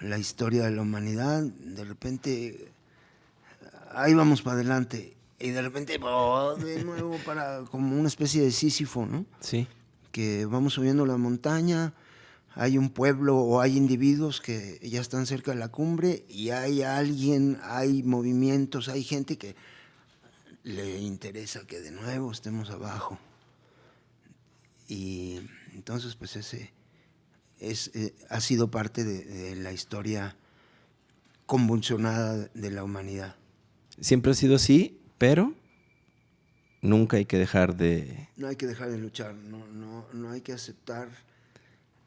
la historia de la humanidad. De repente ahí vamos para adelante y de repente oh, de nuevo para como una especie de Sísifo, ¿no? Sí que vamos subiendo la montaña hay un pueblo o hay individuos que ya están cerca de la cumbre y hay alguien, hay movimientos, hay gente que le interesa que de nuevo estemos abajo. Y entonces, pues ese es, eh, ha sido parte de, de la historia convulsionada de la humanidad. Siempre ha sido así, pero nunca hay que dejar de... No hay que dejar de luchar, no, no, no hay que aceptar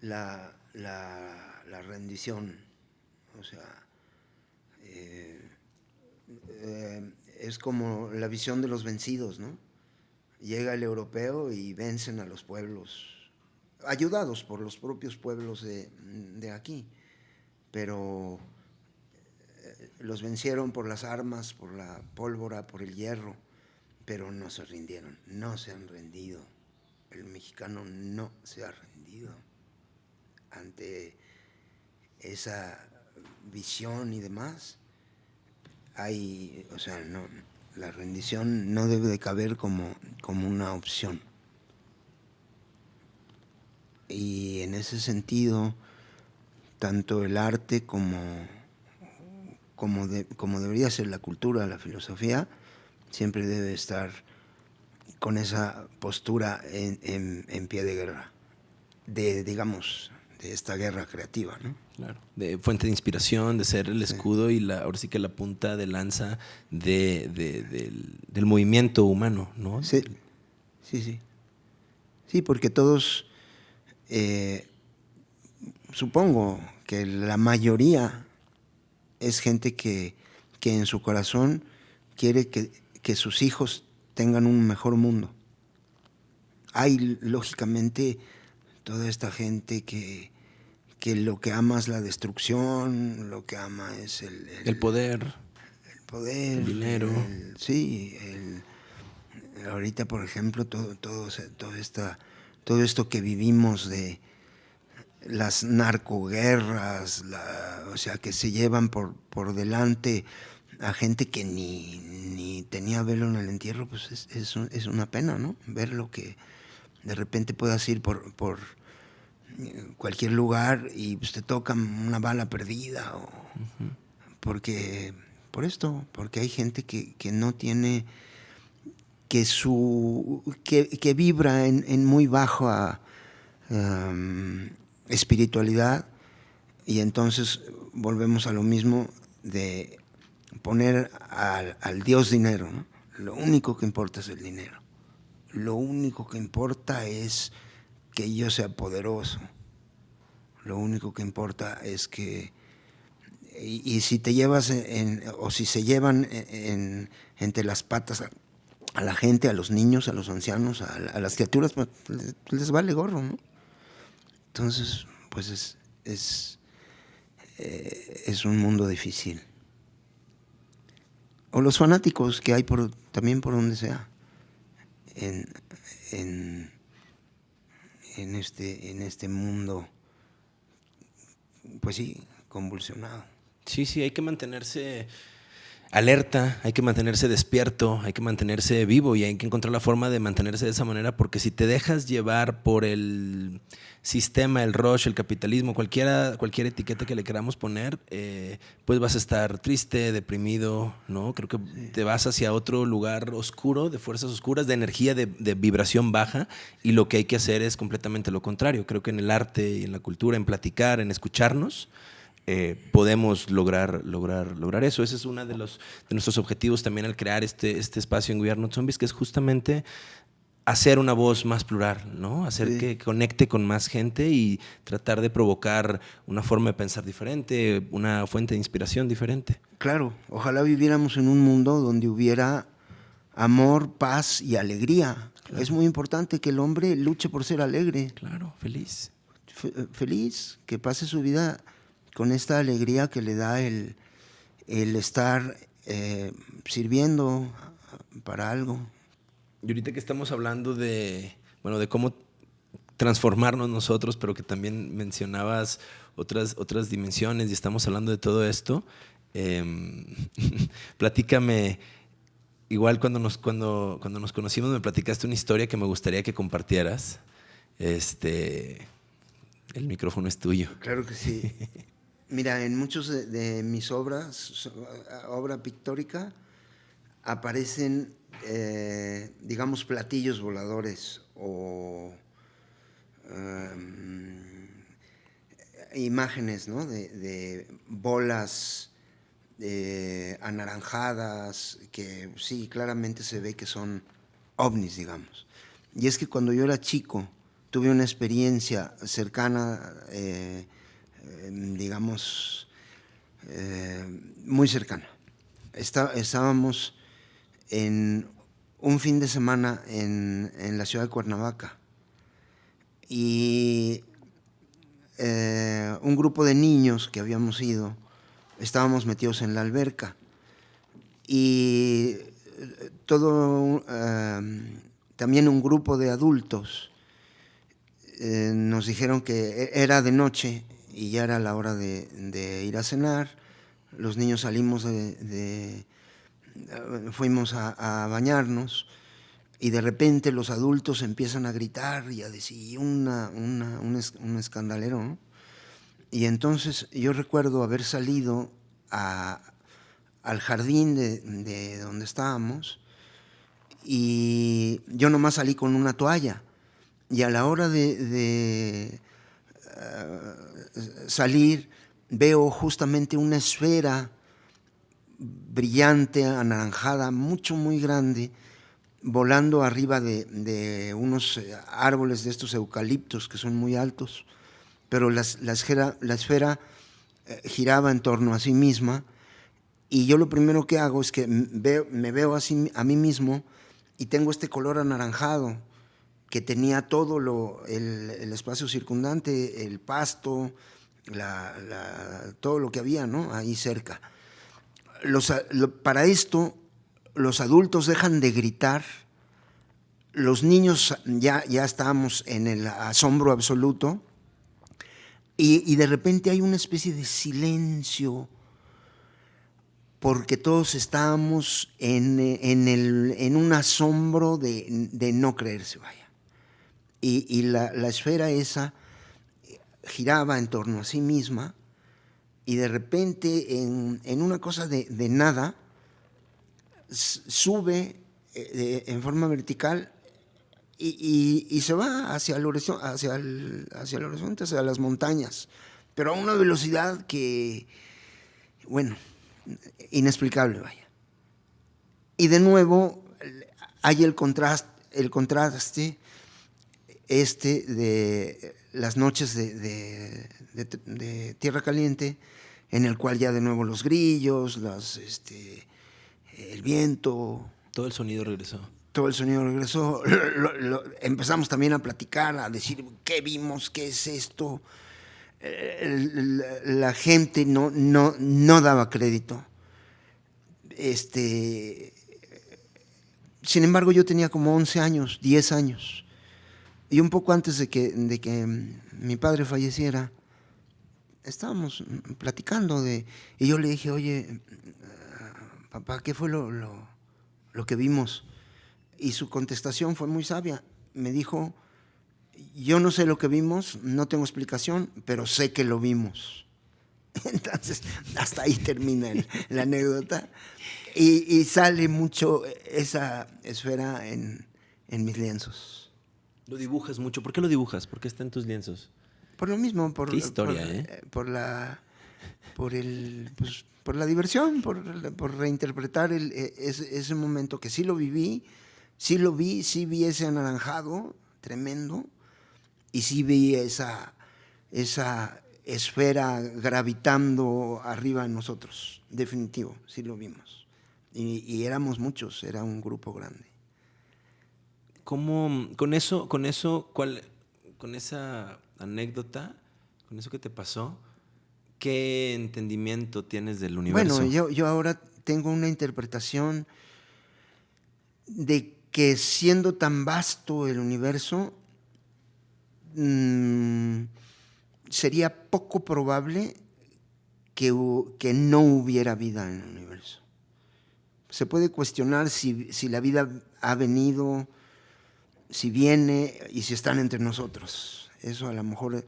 la, la, la rendición. O sea, eh, eh, es como la visión de los vencidos, ¿no? Llega el europeo y vencen a los pueblos, ayudados por los propios pueblos de, de aquí, pero eh, los vencieron por las armas, por la pólvora, por el hierro, pero no se rindieron, no se han rendido. El mexicano no se ha rendido ante esa visión y demás. Hay, o sea, no, la rendición no debe de caber como, como una opción. Y en ese sentido, tanto el arte como, como, como debería ser la cultura, la filosofía, siempre debe estar con esa postura en, en- en pie de guerra, de, digamos, de esta guerra creativa, ¿no? Claro. De fuente de inspiración, de ser el escudo y la, ahora sí que la punta de lanza de, de- del, del movimiento humano, ¿no? Sí, sí, sí. Sí, porque todos, eh, supongo que la mayoría es gente que, que en su corazón quiere que, que sus hijos tengan un mejor mundo. Hay, lógicamente, toda esta gente que, que lo que ama es la destrucción, lo que ama es el, El poder. el poder, El dinero. el- sí, el- ahorita por ejemplo todo todo todo esta todo esto que vivimos de las narcoguerras, la- o sea que se llevan por por delante a gente que ni, ni tenía velo en el entierro, pues es, es, es una pena, ¿no? Ver lo que de repente puedas ir por, por eh, cualquier lugar y pues, te toca una bala perdida o porque por esto, porque hay gente que, que no tiene que su que, que vibra en, en muy baja um, espiritualidad y entonces volvemos a lo mismo de poner al, al Dios dinero. ¿no? Lo único que importa es el dinero. Lo único que importa es que yo sea poderoso. Lo único que importa es que y, si te llevas en, o si se llevan en, en- entre las patas a, la gente, a los niños, a los ancianos, a, las criaturas, pues, les, les vale gorro, ¿no? Entonces, pues es, es, eh, es un mundo difícil. O los fanáticos que hay por, también por donde sea. En, en, en, este, en este mundo, pues sí, convulsionado. Sí, sí, hay que mantenerse alerta, hay que mantenerse despierto, hay que mantenerse vivo y hay que encontrar la forma de mantenerse de esa manera porque si te dejas llevar por el sistema, el rush, el capitalismo, cualquiera, cualquier etiqueta que le queramos poner, eh, pues vas a estar triste, deprimido, ¿no? Creo que te vas hacia otro lugar oscuro, de fuerzas oscuras, de energía, de, de vibración baja y lo que hay que hacer es completamente lo contrario. Creo que en el arte y en la cultura, en platicar, en escucharnos, eh, podemos lograr, lograr, lograr eso. Ese es uno de, los, de nuestros objetivos también al crear este, este espacio en We Are Not Zombies, que es justamente hacer una voz más plural, ¿no? Hacer Sí. que conecte con más gente y tratar de provocar una forma de pensar diferente, una fuente de inspiración diferente. Claro, ojalá viviéramos en un mundo donde hubiera amor, paz y alegría. Es muy importante que el hombre luche por ser alegre, Claro, feliz. fe- feliz, que pase su vida con esta alegría que le da el, el estar eh, sirviendo para algo. Y ahorita que estamos hablando de, bueno, de cómo transformarnos nosotros, pero que también mencionabas otras, otras dimensiones y estamos hablando de todo esto, em, [LAUGHS] platícame, igual cuando nos, cuando, cuando nos conocimos me platicaste una historia que me gustaría que compartieras. Este, El micrófono es tuyo. Claro que sí. [LAUGHS] Mira, en muchos de, mis obras, obra pictórica, aparecen, eh, digamos, platillos voladores o em, imágenes ¿no? de, bolas eh, anaranjadas, que sí, claramente se ve que son ovnis, digamos. Y es que cuando yo era chico, tuve una experiencia cercana, eh, digamos, eh, muy cercana. estábamos en un fin de semana en, la ciudad de Cuernavaca y eh, un grupo de niños que habíamos ido, estábamos metidos en la alberca y todo, también un grupo de adultos eh, nos dijeron que e-, era de noche y ya era la hora de, ir a cenar. Los niños salimos de, fuimos a, bañarnos y de repente los adultos empiezan a gritar y a decir una, un, escandalero. Y entonces yo recuerdo haber salido al jardín de, de donde estábamos y yo nomás salí con una toalla y a la hora de, eh, salir veo justamente una esfera brillante, anaranjada, mucho, muy grande, volando arriba de, unos eh, árboles de estos eucaliptos que son muy altos, pero la, esfera, la esfera eh, giraba en torno a sí misma y yo lo primero que hago es que me veo así, a mí mismo y tengo este color anaranjado que tenía todo lo, el, espacio circundante, el pasto, todo lo que había ¿no? ahí cerca. Los, para esto, los adultos dejan de gritar, los niños ya, ya estábamos en el asombro absoluto, y, de repente hay una especie de silencio, porque todos estábamos en, en, el, en un asombro de, de no creerse, vaya. Y, la, esfera esa giraba en torno a sí misma y de repente en, una cosa de, nada sube eh, en forma vertical y, se va hacia el, horizonte, hacia, el, hacia el horizonte, hacia las montañas, pero a una velocidad que, bueno, inexplicable, vaya. Y de nuevo hay el contraste, el contraste este de las noches de, Tierra Caliente, en el cual ya de nuevo los grillos, las, este, el viento. Todo el sonido regresó. Todo el sonido regresó. empezamos también a platicar, a decir qué vimos, qué es esto. la, gente no, no, no daba crédito. Este, sin embargo, yo tenía como 11 años, 10 años. Y un poco antes de que, de que mi padre falleciera, estábamos platicando de... Y yo le dije, oye, papá, ¿qué fue lo, lo, que vimos? Y su contestación fue muy sabia. Me dijo, yo no sé lo que vimos, no tengo explicación, pero sé que lo vimos. [LAUGHS] Entonces, hasta ahí termina la anécdota. Y, y, sale mucho esa esfera en, en mis lienzos. Lo dibujas mucho. ¿Por qué lo dibujas? ¿Por qué está en tus lienzos? Por lo mismo, por, ¿Qué historia, por, eh? por la por el pues, por la diversión, por, por reinterpretar el, e, ese, ese, momento que sí lo viví, sí lo vi, sí vi ese anaranjado tremendo y sí vi esa esa esfera gravitando arriba de nosotros, definitivo, sí lo vimos. y éramos muchos, era un grupo grande. ¿Cómo, con eso, con eso, cuál, con esa anécdota, con eso que te pasó, qué entendimiento tienes del universo? Bueno, yo, yo ahora tengo una interpretación de que siendo tan vasto el universo, mm, sería poco probable que, que, no hubiera vida en el universo. Se puede cuestionar si, si la vida ha venido si viene y si están entre nosotros. Eso a lo mejor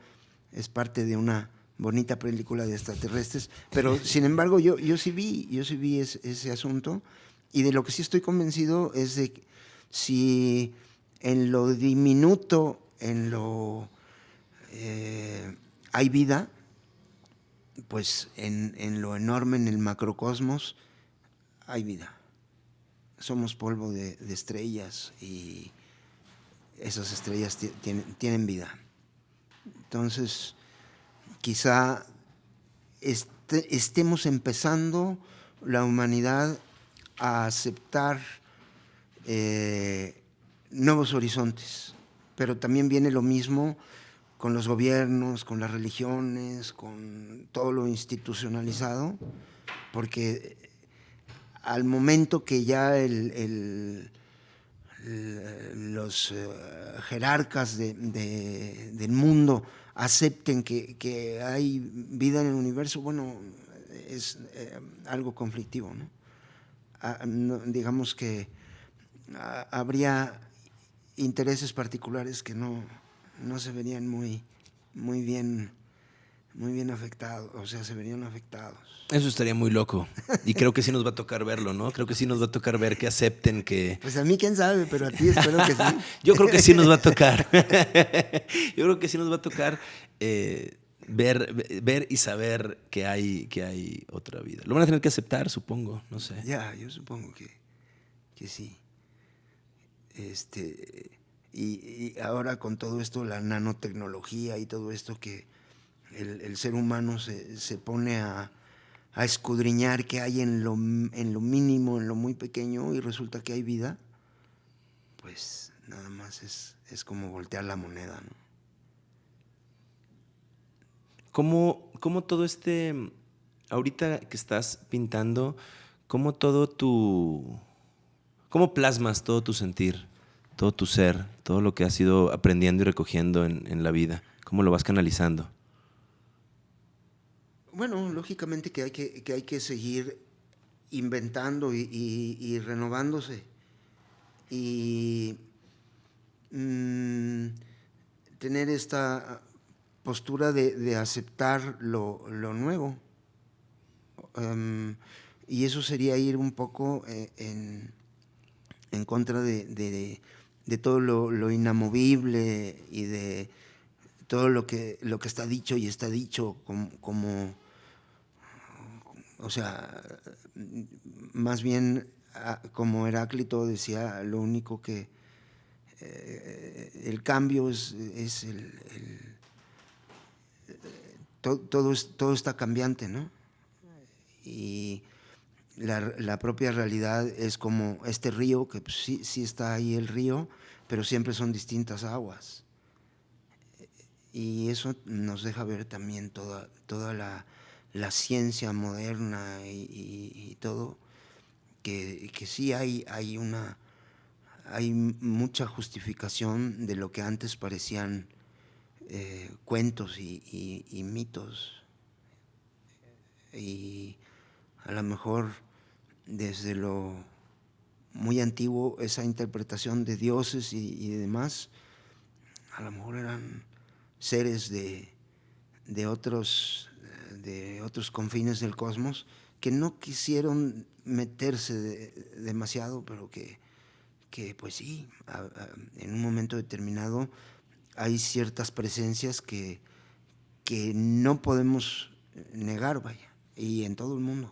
es parte de una bonita película de extraterrestres, pero [LAUGHS] sin embargo yo, yo sí vi, yo sí vi ese asunto y de lo que sí estoy convencido es de que si en lo diminuto, en lo eh, hay vida, pues en, lo enorme, en el macrocosmos, hay vida. Somos polvo de, estrellas y esas estrellas tienen vida. Entonces, quizá este, estemos empezando la humanidad a aceptar eh, nuevos horizontes, pero también viene lo mismo con los gobiernos, con las religiones, con todo lo institucionalizado, porque al momento que ya los eh, jerarcas del mundo acepten que, hay vida en el universo, bueno, es eh, algo conflictivo. Ah, ¿no? digamos que ah, habría intereses particulares que no, no se verían muy, muy bien muy bien afectados, o sea, se verían afectados. Eso estaría muy loco. Y creo que sí nos va a tocar verlo, ¿no? Creo que sí nos va a tocar ver que acepten que... Pues a mí quién sabe, pero a ti espero que sí. [LAUGHS] Yo creo que sí nos va a tocar. [LAUGHS] Yo creo que sí nos va a tocar eh, ver, ver y saber que hay, que hay otra vida. Lo van a tener que aceptar, supongo, no sé. Ya, yo supongo que, que sí. Este y, ahora con todo esto, la nanotecnología y todo esto que el, ser humano se, pone a, escudriñar qué hay en lo, en lo mínimo, en lo muy pequeño, y resulta que hay vida, pues nada más es, es como voltear la moneda. ¿no? ¿Cómo, ¿Cómo, todo este, ahorita que estás pintando, cómo todo tu, cómo plasmas todo tu sentir? todo tu ser, todo lo que has ido aprendiendo y recogiendo en, la vida? ¿Cómo lo vas canalizando? Bueno, lógicamente que hay que, hay que seguir inventando y, renovándose. Y mm, tener esta postura de, aceptar lo, nuevo. Em, y eso sería ir un poco eh, en, contra de, de todo lo, inamovible y de todo lo que, lo que está dicho y está dicho como, o sea, más bien como Heráclito decía, lo único que eh, el cambio es, el, todo, todo, está cambiante, ¿no? Y la, propia realidad es como este río, que pues, sí, sí está ahí el río, pero siempre son distintas aguas. Y eso nos deja ver también toda, toda la, ciencia moderna y, todo, que, sí hay, hay, una, hay mucha justificación de lo que antes parecían eh, cuentos y, y mitos. Y a lo mejor desde lo muy antiguo, esa interpretación de dioses y, demás, a lo mejor eran seres de, otros, de otros confines del cosmos que no quisieron meterse demasiado, pero que, que pues sí, en un momento determinado hay ciertas presencias que, que no podemos negar, vaya, y en todo el mundo.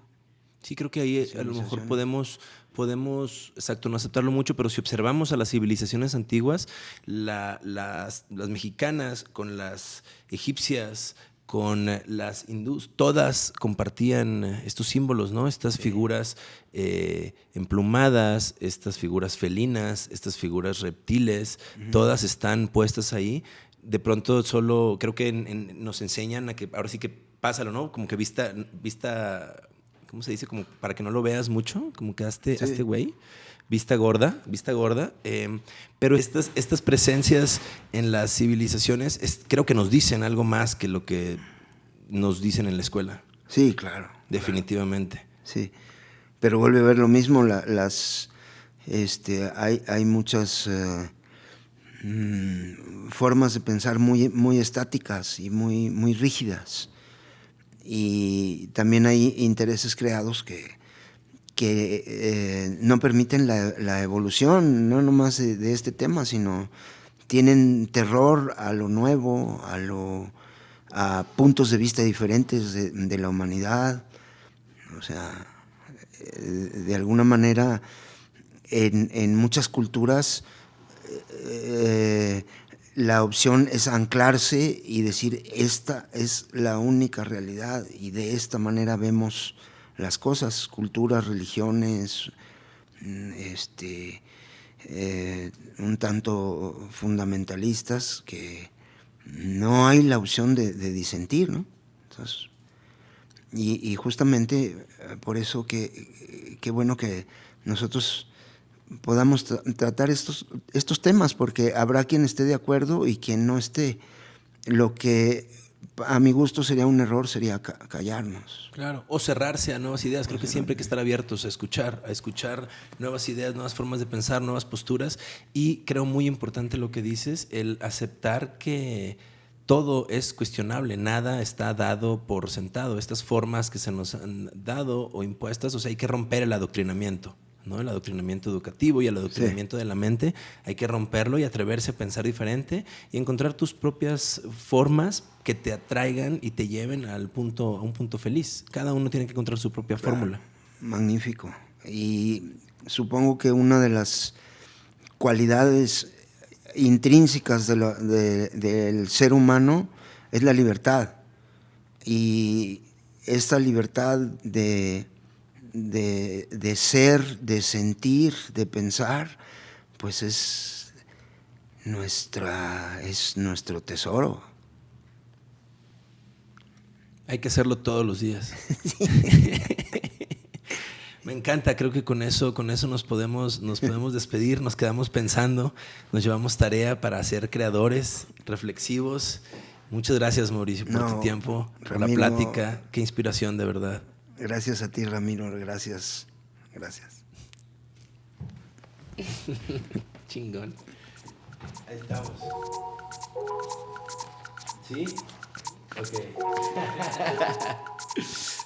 Sí, creo que ahí eh, a lo mejor podemos, podemos, exacto, no aceptarlo mucho, pero si observamos a las civilizaciones antiguas, las, las, mexicanas con las egipcias, con las hindús, todas compartían estos símbolos, ¿no? Estas figuras eh, emplumadas, estas figuras felinas, estas figuras reptiles, todas están puestas ahí. De pronto solo creo que nos enseñan a que ahora sí que pásalo, ¿no? Como que vista, vista ¿cómo se dice? Como para que no lo veas mucho, como que a este, este güey, vista gorda, vista gorda. Em, pero estas, estas presencias en las civilizaciones creo que nos dicen algo más que lo que nos dicen en la escuela. Sí, claro. Definitivamente. Sí. Pero vuelve a ver lo mismo, las, este, hay, hay muchas, eh, mm, formas de pensar muy, muy estáticas y muy, muy rígidas. Y también hay intereses creados que, que eh, no permiten la, evolución, no nomás de, este tema, sino tienen terror a lo nuevo, a, lo, a puntos de vista diferentes de, la humanidad. O sea, eh, de alguna manera, en, muchas culturas, eh, la opción es anclarse y decir, esta es la única realidad y de esta manera vemos las cosas, culturas, religiones, mm, este, eh, un tanto fundamentalistas que no hay la opción de, disentir, ¿no? y, justamente eh, por eso que qué bueno que nosotros podamos tratar estos, estos temas, porque habrá quien esté de acuerdo y quien no esté. Lo que a mi gusto sería un error, sería callarnos. Claro, o cerrarse a nuevas ideas. Creo que siempre hay que estar abiertos a escuchar, a escuchar nuevas ideas, nuevas formas de pensar, nuevas posturas. Y creo muy importante lo que dices, el aceptar que todo es cuestionable, nada está dado por sentado. Estas formas que se nos han dado o impuestas, o sea, hay que romper el adoctrinamiento. ¿No? El adoctrinamiento educativo y el adoctrinamiento de la mente, hay que romperlo y atreverse a pensar diferente y encontrar tus propias formas que te atraigan y te lleven al punto, a un punto feliz. Cada uno tiene que encontrar su propia fórmula. Magnífico. Y supongo que una de las cualidades intrínsecas del ser humano es la libertad. Y esta libertad de de, ser, de sentir, de pensar, pues es, nuestra, es nuestro tesoro. Hay que hacerlo todos los días. [LAUGHS] Me encanta, creo que con eso, con eso nos podemos, nos podemos despedir, nos quedamos pensando, nos llevamos tarea para ser creadores, reflexivos. Muchas gracias, Mauricio, por tu tiempo, por la plática. Qué inspiración, de verdad. Gracias a ti, Ramiro. Gracias. Gracias. [LAUGHS] Chingón. Ahí estamos. ¿Sí? Ok. [LAUGHS]